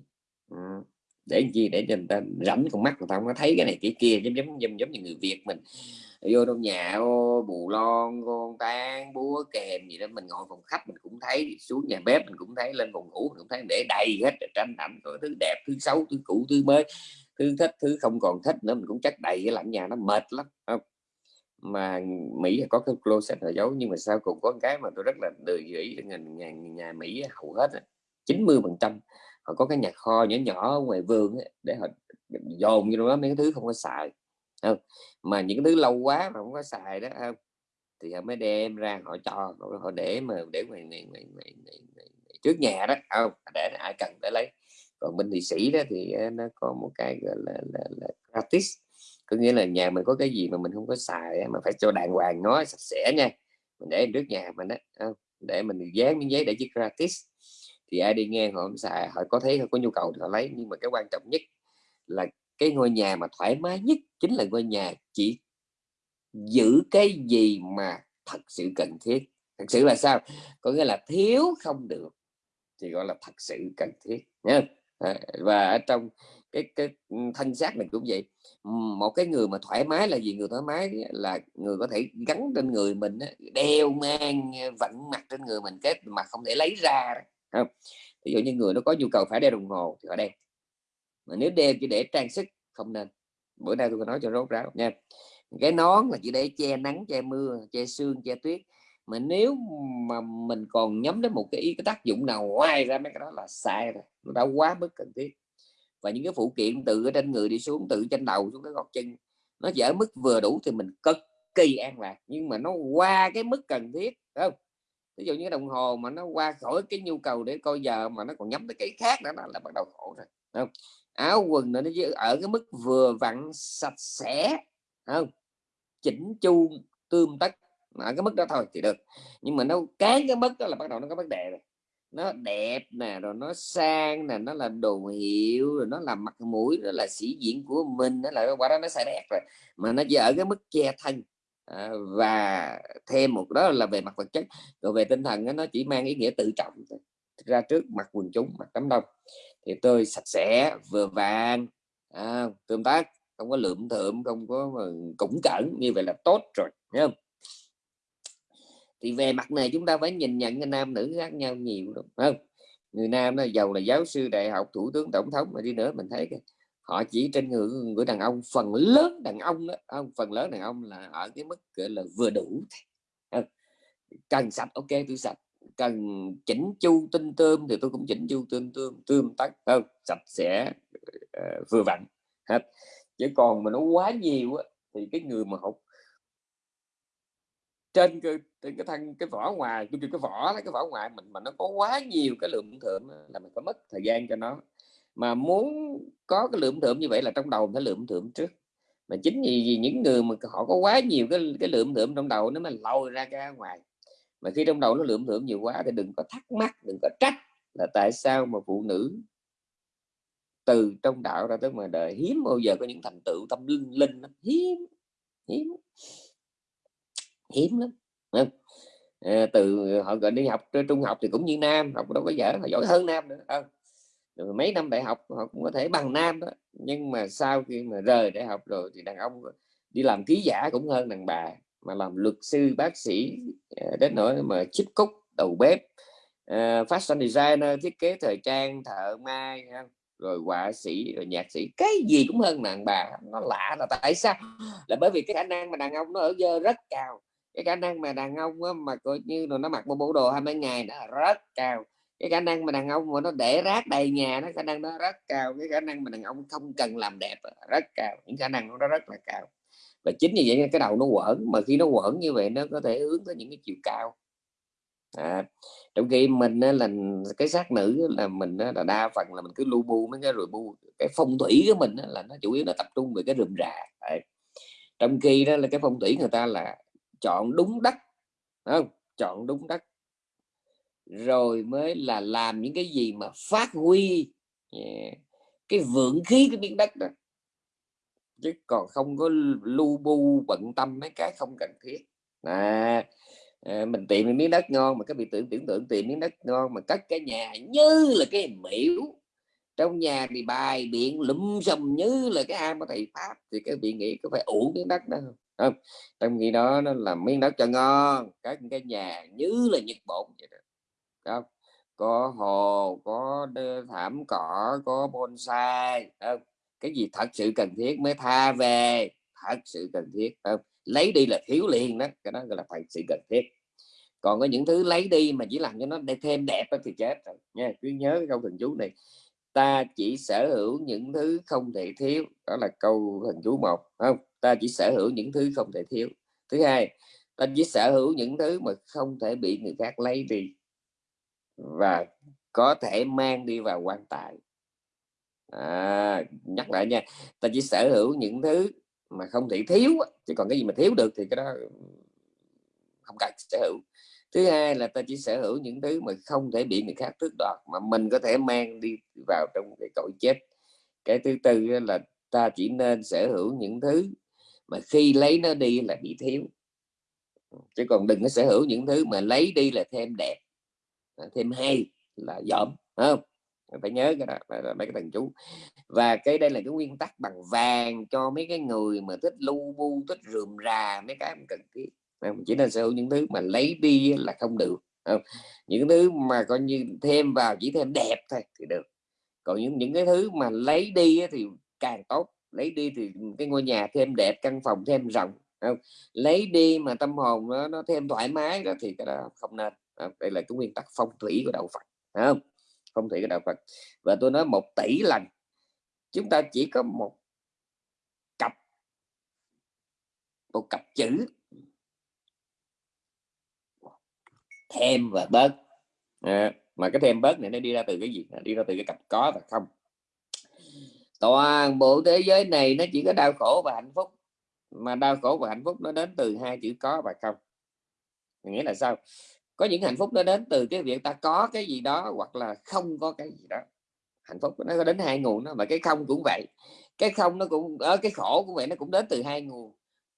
Ừ. để gì? Để cho người ta rảnh con mắt người ta không có thấy cái này cái kia giống giống giống giống như người Việt mình. Vô trong nhà ô, bù lon con tan có kèm gì đó mình ngồi phòng khách mình cũng thấy xuống nhà bếp mình cũng thấy lên phòng ngủ mình cũng thấy để đầy hết tranh ảnh có thứ đẹp thứ xấu thứ cũ thứ mới thứ thích thứ không còn thích nữa mình cũng chắc đầy cái lạnh nhà nó mệt lắm không mà Mỹ có cái closet là giấu nhưng mà sao cũng có cái mà tôi rất là đời gửi nhà, nhà, nhà Mỹ hầu hết 90 phần trăm họ có cái nhà kho nhỏ nhỏ ngoài vườn để họ dồn như đó mấy cái thứ không có xài không? mà những cái thứ lâu quá mà không có xài đó không? Thì họ mới đem ra họ cho họ để mà để ngoài, ngoài, ngoài, ngoài, ngoài, trước nhà đó không? Để ai cần để lấy. Còn bên thụy sĩ đó thì ờ, nó có một cái gọi là, là, là gratis. Có nghĩa là nhà mình có cái gì mà mình không có xài mà phải cho đàng hoàng nó sạch sẽ nha. Mình để trước nhà mình đó để mình dán miếng giấy để chiếc gratis. Thì ai đi nghe họ không xài họ có thấy họ có nhu cầu thì họ lấy. Nhưng mà cái quan trọng nhất là cái ngôi nhà mà thoải mái nhất chính là ngôi nhà chỉ giữ cái gì mà thật sự cần thiết. Thật sự là sao? Có nghĩa là thiếu không được thì gọi là thật sự cần thiết nhé và ở trong cái cái ừ, thân xác này cũng vậy. Một cái người mà thoải mái là gì? Người thoải mái là người có thể gắn trên người mình đeo mang ờ, vận mặt trên người mình cái mà không thể lấy ra không? Ví dụ như người nó có nhu cầu phải đeo đồng hồ thì họ đeo. Mà nếu đeo chỉ để trang sức, không nên. Bữa nay tôi có nói cho rốt ráo nha cái nón là chỉ để che nắng, che mưa, che sương, che tuyết. Mà nếu mà mình còn nhắm đến một cái ý, cái tác dụng nào ngoài ra, mấy cái đó là sai rồi. Nó đã quá mức cần thiết. Và những cái phụ kiện từ ở trên người đi xuống từ trên đầu xuống cái gót chân, nó chỉ ở mức vừa đủ thì mình cực kỳ an lạc. Nhưng mà nó qua cái mức cần thiết không? Ví dụ như cái đồng hồ mà nó qua khỏi cái nhu cầu để coi giờ mà nó còn nhắm tới cái khác nữa là bắt đầu khổ rồi không? Áo quần nó ở cái mức vừa vặn, sạch sẽ không chỉnh chu tươm tất ở cái mức đó thôi thì được. Nhưng mà nó cái cái mức đó là bắt đầu nó có vấn đề rồi. Nó đẹp nè rồi nó sang nè nó là đồ hiệu rồi nó là mặt mũi nó là sĩ diện của mình nó là quả đó nó sai đẹp rồi. Mà nó chỉ ở cái mức che thân. À, và thêm một đó là về mặt vật chất. Rồi về tinh thần nó chỉ mang ý nghĩa tự trọng ra trước mặt quần chúng mặt đám đông. Thì tôi sạch sẽ vừa vàng à, tương tác không có lượm thượm không có củng cẩn như vậy là tốt rồi nhá thì về mặt này chúng ta phải nhìn nhận cái nam nữ khác nhau nhiều đúng không? Người nam nó giàu là giáo sư đại học thủ tướng tổng thống mà đi nữa mình thấy cái họ chỉ trên người người đàn ông phần lớn đàn ông đó không? Phần lớn đàn ông là ở cái mức gọi là vừa đủ cần sạch ok tôi sạch. Cần chỉnh chu tinh tươm thì tôi cũng chỉnh chu tinh tươm tươm tắt không? Sạch sẽ uh, vừa vặn hết chứ còn mà nó quá nhiều á, thì cái người mà học trên cái, cái thân cái vỏ ngoài cái cái vỏ cái vỏ ngoài mình mà nó có quá nhiều cái lượng thượng là mình phải mất thời gian cho nó. Mà muốn có cái lượng thượng như vậy là trong đầu phải lượng thượng trước. Mà chính vì, vì những người mà họ có quá nhiều cái cái lượng thượng trong đầu nó mới lôi ra cái ngoài mà khi trong đầu nó lượng thượng nhiều quá thì đừng có thắc mắc đừng có trách là tại sao mà phụ nữ từ trong đạo ra tới ngoài đời. Hiếm bao giờ có những thành tựu tâm linh linh hiếm hiếm. Hiếm lắm à, từ họ gọi đi học trung học thì cũng như nam học đâu có dở họ giỏi hơn nam nữa à, rồi mấy năm đại học họ cũng có thể bằng nam đó. Nhưng mà sau khi mà rời đại học rồi thì đàn ông đi làm ký giả cũng hơn đàn bà mà làm luật sư bác sĩ à, đến nỗi mà chip cúc đầu bếp uh, fashion designer thiết kế thời trang thợ may rồi họa sĩ rồi nhạc sĩ cái gì cũng hơn đàn bà nó lạ là tại sao? Là bởi vì cái khả năng mà đàn ông nó ở dơ rất cao. Cái khả năng mà đàn ông á, mà coi như là nó mặc một bộ đồ hai mấy ngày nó rất cao. Cái khả năng mà đàn ông mà nó để rác đầy nhà nó khả năng nó rất cao. Cái khả năng mà đàn ông không cần làm đẹp rất cao. Những khả năng nó rất là cao. Và chính vì vậy cái đầu nó quẩn mà khi nó quẩn như vậy nó có thể hướng tới những cái chiều cao à, trong khi mình là cái xác nữ là mình là đa phần là mình cứ lu bu mấy cái rồi bu cái phong thủy của mình là nó chủ yếu là tập trung về cái rườm rà à, trong khi đó là cái phong thủy người ta là chọn đúng đất không? Chọn đúng đất. Rồi mới là làm những cái gì mà phát huy yeah. cái vượng khí cái miếng đất đó. Chứ còn không có lu bu bận tâm mấy cái không cần thiết. À, à mình tìm miếng đất ngon mà các vị tưởng tưởng tượng tìm miếng đất ngon mà cất cái nhà như là cái miễu trong nhà thì bài biện lụm xùm như là cái am của thầy pháp, thì các vị nghĩ có phải ủ miếng đất đó không? Không, trong khi đó nó làm miếng đất cho ngon các cái nhà như là nhật bổn vậy đó. Không, có hồ, có thảm cỏ, có bonsai, không? Cái gì thật sự cần thiết mới tha về, thật sự cần thiết, không? Lấy đi là thiếu liền đó cái đó gọi là phải sự cần thiết. Còn có những thứ lấy đi mà chỉ làm cho nó để thêm đẹp thì chết rồi nha cứ nhớ cái câu thần chú này. Ta chỉ sở hữu những thứ không thể thiếu đó là câu thần chú một không? Ta chỉ sở hữu những thứ không thể thiếu. Thứ hai ta chỉ sở hữu những thứ mà không thể bị người khác lấy đi và có thể mang đi vào quan tài. À, nhắc lại nha ta chỉ sở hữu những thứ mà không thể thiếu chứ còn cái gì mà thiếu được thì cái đó không cần sở hữu. Thứ hai là ta chỉ sở hữu những thứ mà không thể bị người khác tước đoạt, mà mình có thể mang đi vào trong cái cõi chết. Cái thứ tư là ta chỉ nên sở hữu những thứ mà khi lấy nó đi là bị thiếu. Chứ còn đừng có sở hữu những thứ mà lấy đi là thêm đẹp à, thêm hay là dởm không? Phải nhớ cái đó là mấy cái thần chú. Và cái đây là cái nguyên tắc bằng vàng cho mấy cái người mà thích lu bu thích rườm rà mấy cái cần thiết. Chỉ nên sở hữu những thứ mà lấy đi là không được không? những thứ mà coi như thêm vào chỉ thêm đẹp thôi thì được. Còn những những cái thứ mà lấy đi thì càng tốt. Lấy đi thì cái ngôi nhà thêm đẹp căn phòng thêm rộng không? lấy đi mà tâm hồn nó, nó thêm thoải mái đó thì cái đó không nên đây là cái nguyên tắc phong thủy của đạo Phật không? Phong thủy của đạo Phật. Và tôi nói một tỷ lần chúng ta chỉ có một cặp một cặp chữ. Thêm và bớt. À, mà cái thêm bớt này nó đi ra từ cái gì? Nó đi ra từ cái cặp có và không. Toàn bộ thế giới này nó chỉ có đau khổ và hạnh phúc mà đau khổ và hạnh phúc nó đến từ hai chữ có và không. Nghĩa là sao? Có những hạnh phúc nó đến từ cái việc ta có cái gì đó hoặc là không có cái gì đó. Hạnh phúc nó có đến hai nguồn đó mà cái không cũng vậy. Cái không nó cũng ở cái khổ cũng vậy nó cũng đến từ hai nguồn.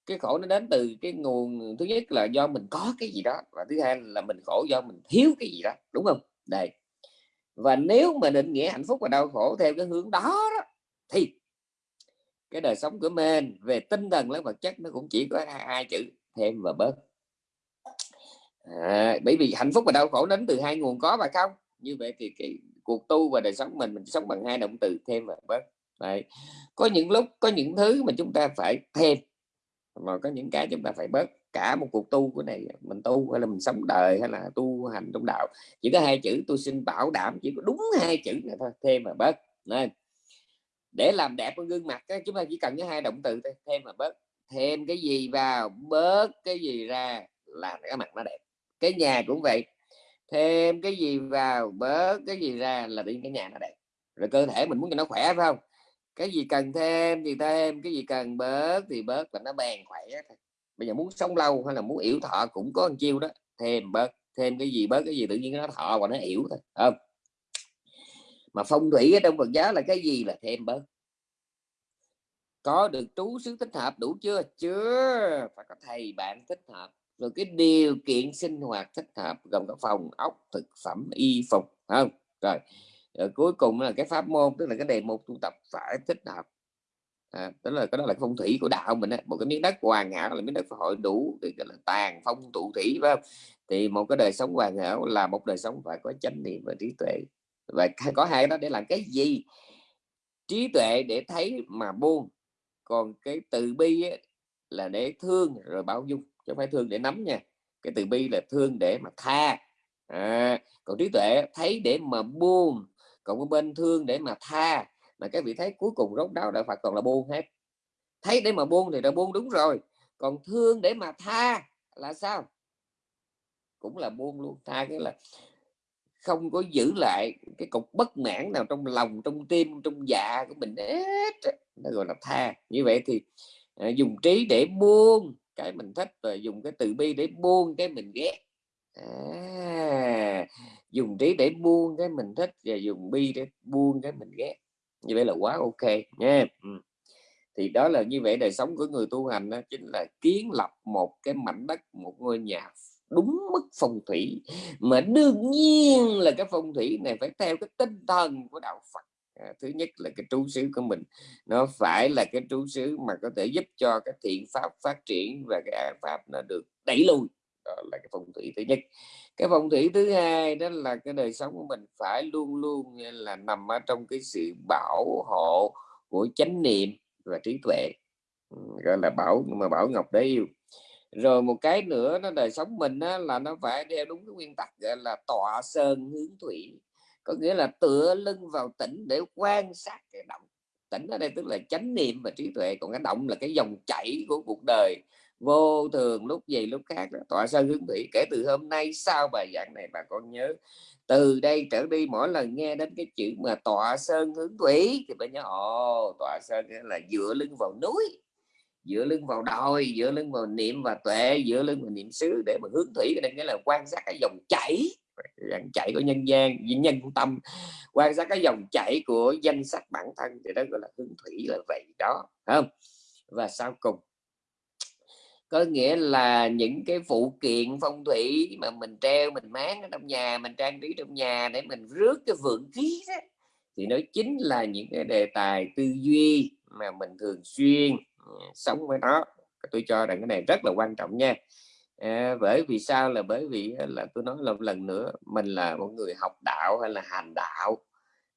Cái khổ nó đến từ cái nguồn thứ nhất là do mình có cái gì đó và thứ hai là mình khổ do mình thiếu cái gì đó đúng không? Đây. Và nếu mà định nghĩa hạnh phúc và đau khổ theo cái hướng đó, đó thì cái đời sống của mình về tinh thần lẫn vật chất nó cũng chỉ có hai, hai chữ thêm và bớt à, bởi vì hạnh phúc và đau khổ đến từ hai nguồn có và không? Như vậy thì cái cuộc tu và đời sống mình mình sống bằng hai động từ thêm và bớt. Đấy. có những lúc có những thứ mà chúng ta phải thêm mà có những cái chúng ta phải bớt. Cả một cuộc tu của này mình tu hay là mình sống đời hay là tu hành trong đạo chỉ có hai chữ tôi xin bảo đảm chỉ có đúng hai chữ này thôi thêm và bớt. Nên để làm đẹp con gương mặt chúng ta chỉ cần cái hai động từ thôi thêm và bớt. Thêm cái gì vào bớt cái gì ra là cái mặt nó đẹp cái nhà cũng vậy. Thêm cái gì vào, bớt cái gì ra là đi cái nhà nó đẹp. Rồi cơ thể mình muốn cho nó khỏe, phải không? Cái gì cần thêm thì thêm, cái gì cần bớt thì bớt và nó bền khỏe thôi. Bây giờ muốn sống lâu hay là muốn yếu thọ cũng có một chiêu đó, thêm, bớt, thêm cái gì, bớt cái gì, tự nhiên nó thọ và nó yếu thôi không? Mà phong thủy ở trong Phật giáo là cái gì là thêm, bớt. Có được trú xứ thích hợp đủ chưa? Chưa. Phải có thầy bạn thích hợp rồi cái điều kiện sinh hoạt thích hợp gồm có phòng ốc thực phẩm y phục không? Rồi, rồi cuối cùng là cái pháp môn tức là cái đề mục tu tập phải thích hợp. À, tức là cái đó là phong thủy của đạo mình ấy. một cái miếng đất hoàn hảo là miếng đất hội đủ thì gọi là tàn phong tụ thủy phải không? Thì một cái đời sống hoàn hảo là một đời sống phải có chánh niệm và trí tuệ. Và có hai đó để làm cái gì? Trí tuệ để thấy mà buông còn cái từ bi ấy, là để thương rồi bao dung chứ không phải thương để nắm nha. Cái từ bi là thương để mà tha. À, còn trí tuệ thấy để mà buông còn cái bên thương để mà tha. Mà các vị thấy cuối cùng rốt đáo đạo Phật còn là buông hết. Thấy để mà buông thì là buông đúng rồi còn thương để mà tha là sao? Cũng là buông luôn. Tha cái là không có giữ lại cái cục bất mãn nào trong lòng trong tim trong dạ của mình hết nó gọi là tha. Như vậy thì à, dùng trí để buông cái mình thích và dùng cái từ bi để buông cái mình ghét. À, dùng trí để buông cái mình thích và dùng bi để buông cái mình ghét. Như vậy là quá ok nha. Ừ. thì đó là như vậy đời sống của người tu hành đó chính là kiến lập một cái mảnh đất một ngôi nhà đúng mức phong thủy. Mà đương nhiên là cái phong thủy này phải theo cái tinh thần của đạo Phật à, thứ nhất là cái trú xứ của mình. Nó phải là cái trú xứ mà có thể giúp cho cái thiện pháp phát triển và cái ác pháp nó được đẩy lùi. Đó là cái phong thủy thứ nhất. Cái phong thủy thứ hai đó là cái đời sống của mình phải luôn luôn là nằm ở trong cái sự bảo hộ của chánh niệm và trí tuệ. Ừ, gọi là bảo mà bảo ngọc đấy yêu. Rồi một cái nữa nó đời sống mình á, là nó phải đeo đúng cái nguyên tắc gọi là tọa sơn hướng thủy có nghĩa là tựa lưng vào tỉnh để quan sát cái động. Tỉnh ở đây tức là chánh niệm và trí tuệ, còn cái động là cái dòng chảy của cuộc đời. Vô thường lúc gì lúc khác đó. tọa sơn hướng thủy kể từ hôm nay sau bài giảng này, bà con nhớ, từ đây trở đi mỗi lần nghe đến cái chữ mà tọa sơn hướng thủy thì bà nhớ, ồ tọa sơn là dựa lưng vào núi, dựa lưng vào đồi, dựa lưng vào niệm và tuệ, dựa lưng vào niệm xứ để mà hướng thủy. Cái này nghĩa là quan sát cái dòng chảy dòng chảy của nhân gian nhân tâm. Quan sát cái dòng chảy của danh sách bản thân thì đó gọi là hướng thủy là vậy đó không? Và sau cùng, có nghĩa là những cái phụ kiện phong thủy mà mình treo, mình máng ở trong nhà, mình trang trí trong nhà để mình rước cái vượng khí đó, thì nó chính là những cái đề tài tư duy mà mình thường xuyên ừ, sống với nó. Tôi cho rằng cái này rất là quan trọng nha à, bởi vì sao? Là bởi vì là tôi nói là một lần nữa mình là một người học đạo hay là hành đạo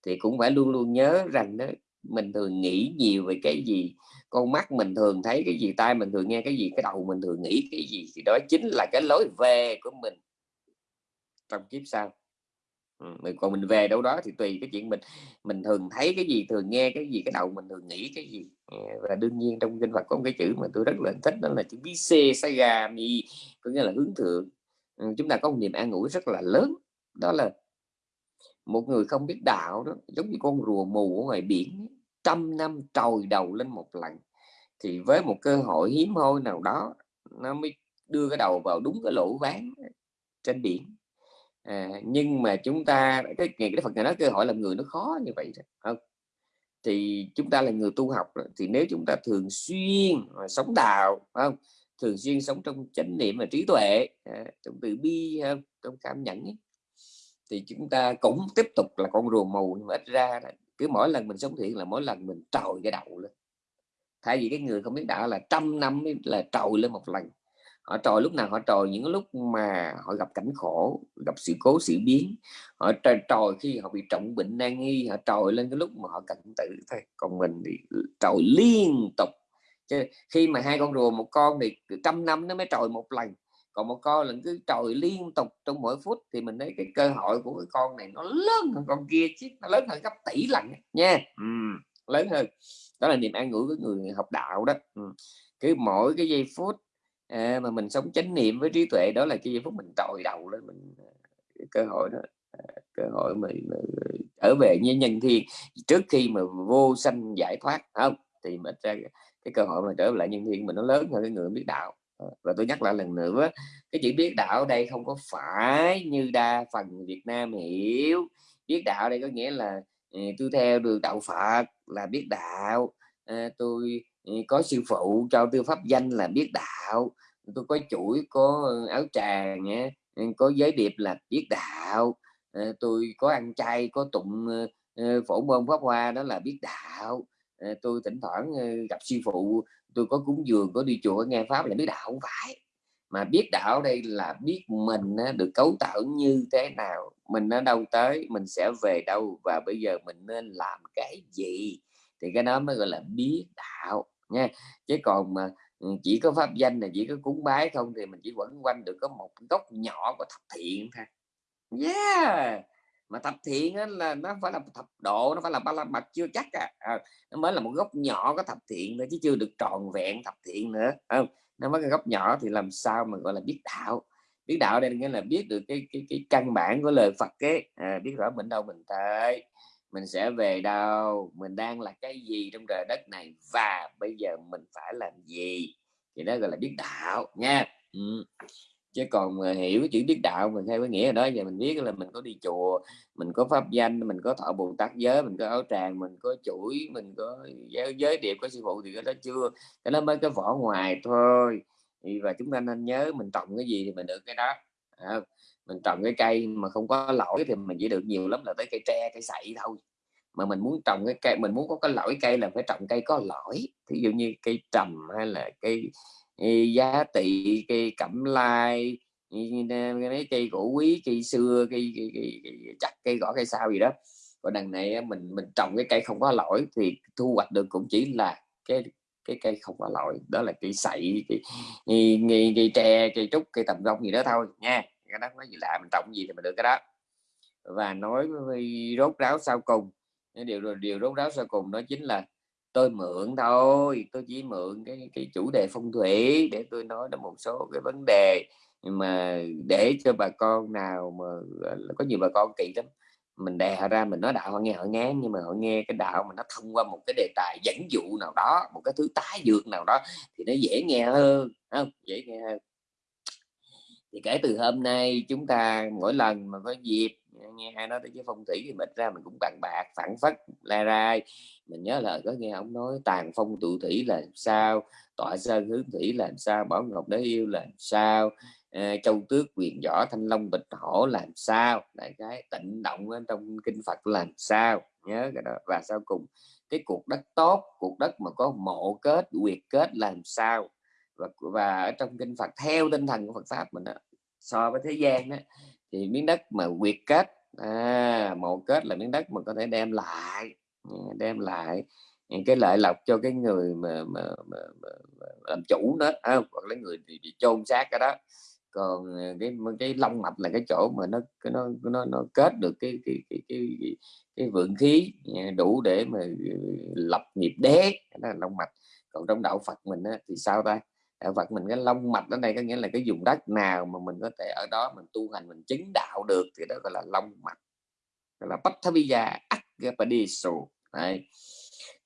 thì cũng phải luôn luôn nhớ rằng đó mình thường nghĩ nhiều về cái gì con mắt mình thường thấy cái gì tai mình thường nghe cái gì cái đầu mình thường nghĩ cái gì thì đó chính là cái lối về của mình. Trong kiếp sau mình, còn mình về đâu đó thì tùy cái chuyện mình mình thường thấy cái gì, thường nghe cái gì, cái đầu mình thường nghĩ cái gì. Ờ, và đương nhiên trong kinh Phật có một cái chữ mà tôi rất là thích, đó là chữ bí xê sa gà mi có nghĩa là hướng thượng. Chúng ta có một niềm an ủi rất là lớn, đó là một người không biết đạo đó, giống như con rùa mù ở ngoài biển, trăm năm trồi đầu lên một lần, thì với một cơ hội hiếm hoi nào đó, nó mới đưa cái đầu vào đúng cái lỗ ván trên biển à, nhưng mà chúng ta cái ngày cái Phật này nói cơ hội làm người nó khó như vậy không? Thì chúng ta là người tu học thì nếu chúng ta thường xuyên à, sống đạo không? Thường xuyên sống trong chánh niệm và trí tuệ à, trong từ bi không? trong cảm nhận ấy, thì chúng ta cũng tiếp tục là con rùa mù nhưng mà ít ra là cứ mỗi lần mình sống thiện là mỗi lần mình trồi cái đầu lên. Thay vì cái người không biết đạo là trăm năm là trồi lên một lần họ trồi lúc nào họ trồi những lúc mà họ gặp cảnh khổ gặp sự cố sự biến họ trồi, trồi khi họ bị trọng bệnh nan nghi họ trồi lên cái lúc mà họ cần tử thôi. Còn mình thì trồi liên tục. Khi mà hai con rùa một con thì trăm năm nó mới trồi một lần. Còn một con là cứ trồi liên tục trong mỗi phút thì mình thấy cái cơ hội của cái con này nó lớn hơn con kia chứ nó lớn hơn gấp tỷ lần nha. Ừ, lớn hơn. Đó là niềm an ủi của người học đạo đó. Ừ. cứ mỗi cái giây phút à, mà mình sống chánh niệm với trí tuệ đó là cái giây phút mình trồi đầu lên mình ờ, cơ hội đó à, cơ hội mình trở về như nhân thiên. Trước khi mà vô sanh giải thoát không? Thì mình ra cái cơ hội mà trở lại nhân thiên mình nó lớn hơn cái người biết đạo. Ờ, và tôi nhắc lại lần nữa cái chữ biết đạo ở đây không có phải như đa phần Việt Nam hiểu. Biết đạo đây có nghĩa là à, tôi theo đường đạo Phật là biết đạo. À, tôi có sư phụ cho tư pháp danh là biết đạo. Tôi có chuỗi, có áo tràng nhé ừ, có giới điệp là biết đạo. Ờ, tôi có ăn chay, có tụng ờ, ờ, phổ môn pháp hoa đó là biết đạo. Tôi thỉnh thoảng gặp sư phụ, tôi có cúng dường, có đi chùa nghe pháp là biết đạo. Không phải. Mà biết đạo đây là biết mình được cấu tạo như thế nào. Mình ở đâu tới, mình sẽ về đâu, và bây giờ mình nên làm cái gì? Thì cái đó mới gọi là biết đạo nha. Chứ còn mà ừ, chỉ có pháp danh là chỉ có cúng bái không thì mình chỉ quẩn quanh được có một góc nhỏ của thập thiện thôi. Yeah! Mà thập thiện á là nó phải là thập độ nó phải là ba la mật chưa chắc à. à nó mới là một góc nhỏ có thập thiện nữa chứ chưa được tròn vẹn thập thiện nữa không? Nó mới cái góc nhỏ thì làm sao mà gọi là biết đạo? Biết đạo đây nghĩa là biết được cái cái cái căn bản của lời Phật ấy. À, biết rõ mình đâu mình tới mình sẽ về đâu? Mình đang là cái gì trong trời đất này? Và bây giờ mình phải làm gì? Thì đó gọi là biết đạo nha. Ừ chứ còn mà hiểu chữ biết đạo mình theo cái nghĩa đó giờ mình biết là mình có đi chùa mình có pháp danh mình có thọ bồ tát giới mình có áo tràng mình có chuỗi mình có giới, giới điệp có sư phụ thì cái đó chưa? Cái đó mới cái vỏ ngoài thôi. Và chúng ta nên nhớ mình trồng cái gì thì mình được cái đó. À, mình trồng cái cây mà không có lỗi thì mình chỉ được nhiều lắm là tới cây tre cây sậy thôi. Mà mình muốn trồng cái cây mình muốn có cái lỗi cây là phải trồng cây có lỗi. Ví dụ như cây trầm hay là cây ừ, giá trị cây cẩm lai ừ, mấy cây cổ quý cây xưa cây, cây, cây, cây chặt cây gõ cây sao gì đó. Còn đằng này mình mình trồng cái cây không có lỗi thì thu hoạch được cũng chỉ là cái cái cây không có lỗi. Đó là cây sậy cây, ừ, cây, cây tre cây trúc cây tầm gông gì đó thôi nha cái đó, nói gì lạ, mình tổng gì thì mình được cái đó. Và nói với rốt ráo sau cùng điều điều rốt ráo sau cùng đó chính là tôi mượn thôi, tôi chỉ mượn cái cái chủ đề phong thủy để tôi nói đến một số cái vấn đề. Mà để cho bà con nào mà có nhiều bà con kỹ lắm, mình đè họ ra, mình nói đạo, họ nghe, họ ngán, nhưng mà họ nghe cái đạo mà nó thông qua một cái đề tài dẫn dụ nào đó, một cái thứ tái dược nào đó, thì nó dễ nghe hơn không? Dễ nghe hơn thì kể từ hôm nay chúng ta mỗi lần mà có dịp nghe ai nói tới cái phong thủy thì mình ra mình cũng bàn bạc phản phất la ra mình nhớ lời có nghe ông nói tàn phong tụ thủy là sao tọa sơn hướng thủy là sao bảo ngọc đế yêu là sao à, châu tước quyền võ thanh long bịch hổ làm sao đại cái tịnh động trong kinh phật làm sao nhớ cái đó. Và sau cùng cái cuộc đất tốt cuộc đất mà có mộ kết quyệt kết làm sao? Và và ở trong kinh Phật theo tinh thần của Phật pháp mình đó, so với thế gian đó, thì miếng đất mà quyệt kết à, mộ kết là miếng đất mà có thể đem lại ừ, đem lại những cái lợi lộc cho cái người mà, mà, mà, mà, mà làm chủ đó à, hoặc là người thì bị chôn xác cái đó. Còn à, cái cái long mạch là cái chỗ mà nó nó nó nó kết được cái cái cái cái, cái, cái vượng khí à, đủ để mà ừ, lập nghiệp đế đó là long mạch. Còn trong đạo Phật mình á, thì sao ta? Ờ, vật mình cái long mạch ở đây có nghĩa là cái vùng đất nào mà mình có thể ở đó mình tu hành, mình chứng đạo được thì đó gọi là long mạch, gọi là Pattavija Agapadiso Đấy.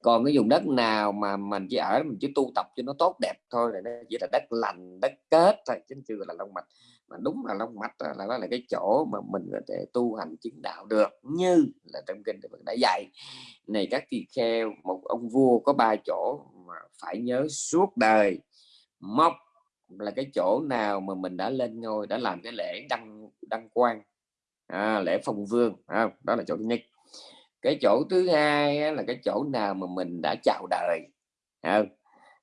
còn cái vùng đất nào mà mình chỉ ở mình chỉ tu tập cho nó tốt đẹp thôi là nó chỉ là đất lành, đất kết thôi, chứ chưa là long mạch. Mà đúng là long mạch là đó là cái chỗ mà mình có thể tu hành chứng đạo được như là trong kinh Phật đã dạy. Này các tỳ kheo, một ông vua có ba chỗ mà phải nhớ suốt đời móc là cái chỗ nào mà mình đã lên ngôi đã làm cái lễ đăng đăng quang, à, lễ phong vương à, đó là chỗ thứ nhất. Cái chỗ thứ hai là cái chỗ nào mà mình đã chào đời à,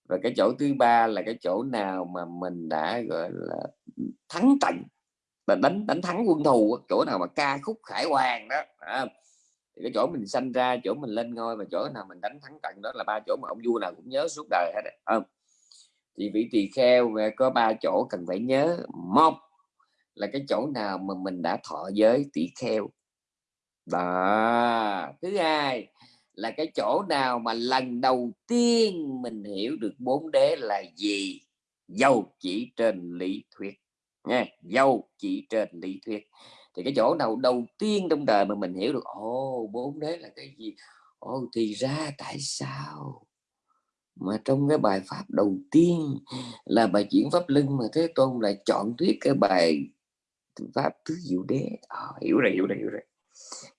và cái chỗ thứ ba là cái chỗ nào mà mình đã gọi là thắng trận và đánh đánh thắng quân thù chỗ nào mà ca khúc khải hoàng đó à, thì cái chỗ mình sanh ra chỗ mình lên ngôi và chỗ nào mình đánh thắng trận đó là ba chỗ mà ông vua nào cũng nhớ suốt đời hết không? Thì vị tỳ kheo có ba chỗ cần phải nhớ. Một là cái chỗ nào mà mình đã thọ giới tỷ kheo. Đó. Thứ hai là cái chỗ nào mà lần đầu tiên mình hiểu được bốn đế là gì? Dâu chỉ trên lý thuyết. Nha dâu chỉ trên lý thuyết. Thì cái chỗ nào đầu tiên trong đời mà mình hiểu được, ồ, bốn đế là cái gì? Ồ, thì ra tại sao? Mà trong cái bài pháp đầu tiên là bài chuyển pháp lưng mà thế tôn lại chọn thuyết cái bài pháp tứ diệu đế. À, hiểu rồi hiểu rồi hiểu rồi.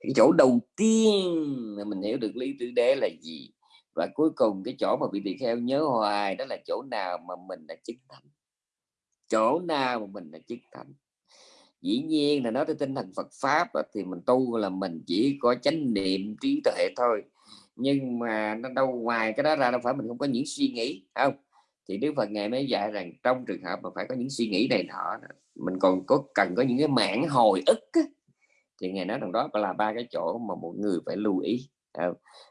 Cái chỗ đầu tiên là mình hiểu được lý tứ đế là gì? Và cuối cùng cái chỗ mà bị tỳ kheo nhớ hoài đó là chỗ nào mà mình đã chứng thành? Chỗ nào mà mình đã chứng thành? Dĩ nhiên là nói tới tinh thần Phật pháp thì mình tu là mình chỉ có chánh niệm trí tuệ thôi nhưng mà nó đâu ngoài cái đó ra đâu phải mình không có những suy nghĩ không? Thì Đức Phật ngày mới dạy rằng trong trường hợp mà phải có những suy nghĩ này nọ mình còn có cần có những cái mảng hồi ức á, thì ngày nói rằng đó là ba cái chỗ mà một người phải lưu ý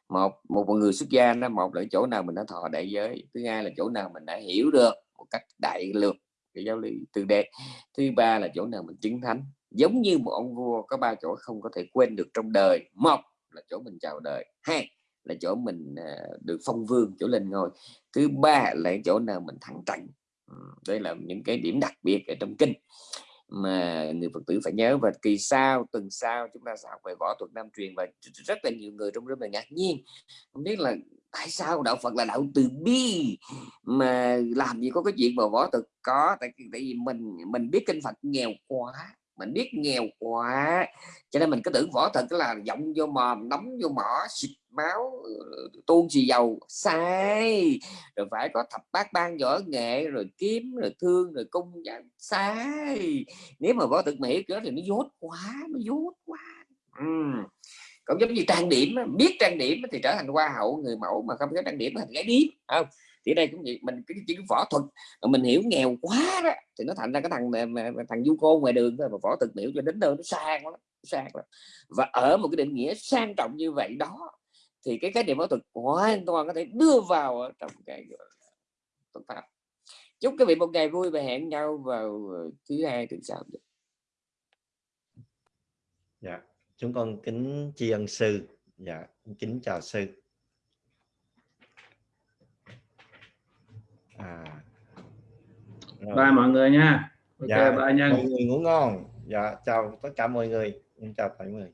một một người xuất gia nó một là chỗ nào mình đã thọ đại giới thứ hai là chỗ nào mình đã hiểu được một cách đại lược cái giáo lý từ đệ thứ ba là chỗ nào mình chứng thánh. Giống như một ông vua có ba chỗ không có thể quên được trong đời một là chỗ mình chào đời hai là chỗ mình à, được phong vương, chỗ lên ngôi. Thứ ba là chỗ nào mình thắng trận. Ừ, Đây là những cái điểm đặc biệt ở trong kinh mà người Phật tử phải nhớ. Và kỳ sau, tuần sau, chúng ta sẽ học về võ thuật nam truyền và rất là nhiều người trong rất là ngạc nhiên. Không biết là tại sao đạo Phật là đạo từ bi mà làm gì có cái chuyện mà võ thuật có? Tại tại vì mình mình biết kinh Phật nghèo quá mình biết nghèo quá. Cho nên mình cứ tưởng võ thuật là giọng vô mồm đóng vô mỏ, xịt máu ờ, tuôn xì dầu. Sai. Rồi phải có thập bát ban võ nghệ, rồi kiếm, rồi thương, rồi cung sai. Nếu mà võ thuật mỹ hiểu đó thì nó dốt quá, nó dốt quá. Ừ. cũng giống như trang điểm biết trang điểm thì trở thành hoa hậu, người mẫu mà không có trang điểm thì gái điếm không? Thì đây cũng vậy, mình cái chỉ võ thuật, mà mình hiểu nghèo quá đó, thì nó thành ra cái thằng thằng du cô ngoài đường thôi, mà võ thuật hiểu cho đến nơi nó sang lắm sang lắm. Và ở một cái định nghĩa sang trọng như vậy đó, thì cái cái điểm võ thuật hoàn toàn có thể đưa vào trong cái thuật pháp. Chúc các vị một ngày vui và hẹn nhau vào ờ, thứ hai, tuần sau dạ chúng con kính tri ân sư. Dạ kính chào sư. À. Rồi. bye mọi người nha. Ok dạ, bye nha. mọi người ngủ ngon. Dạ chào tất cả mọi người. Chào mọi người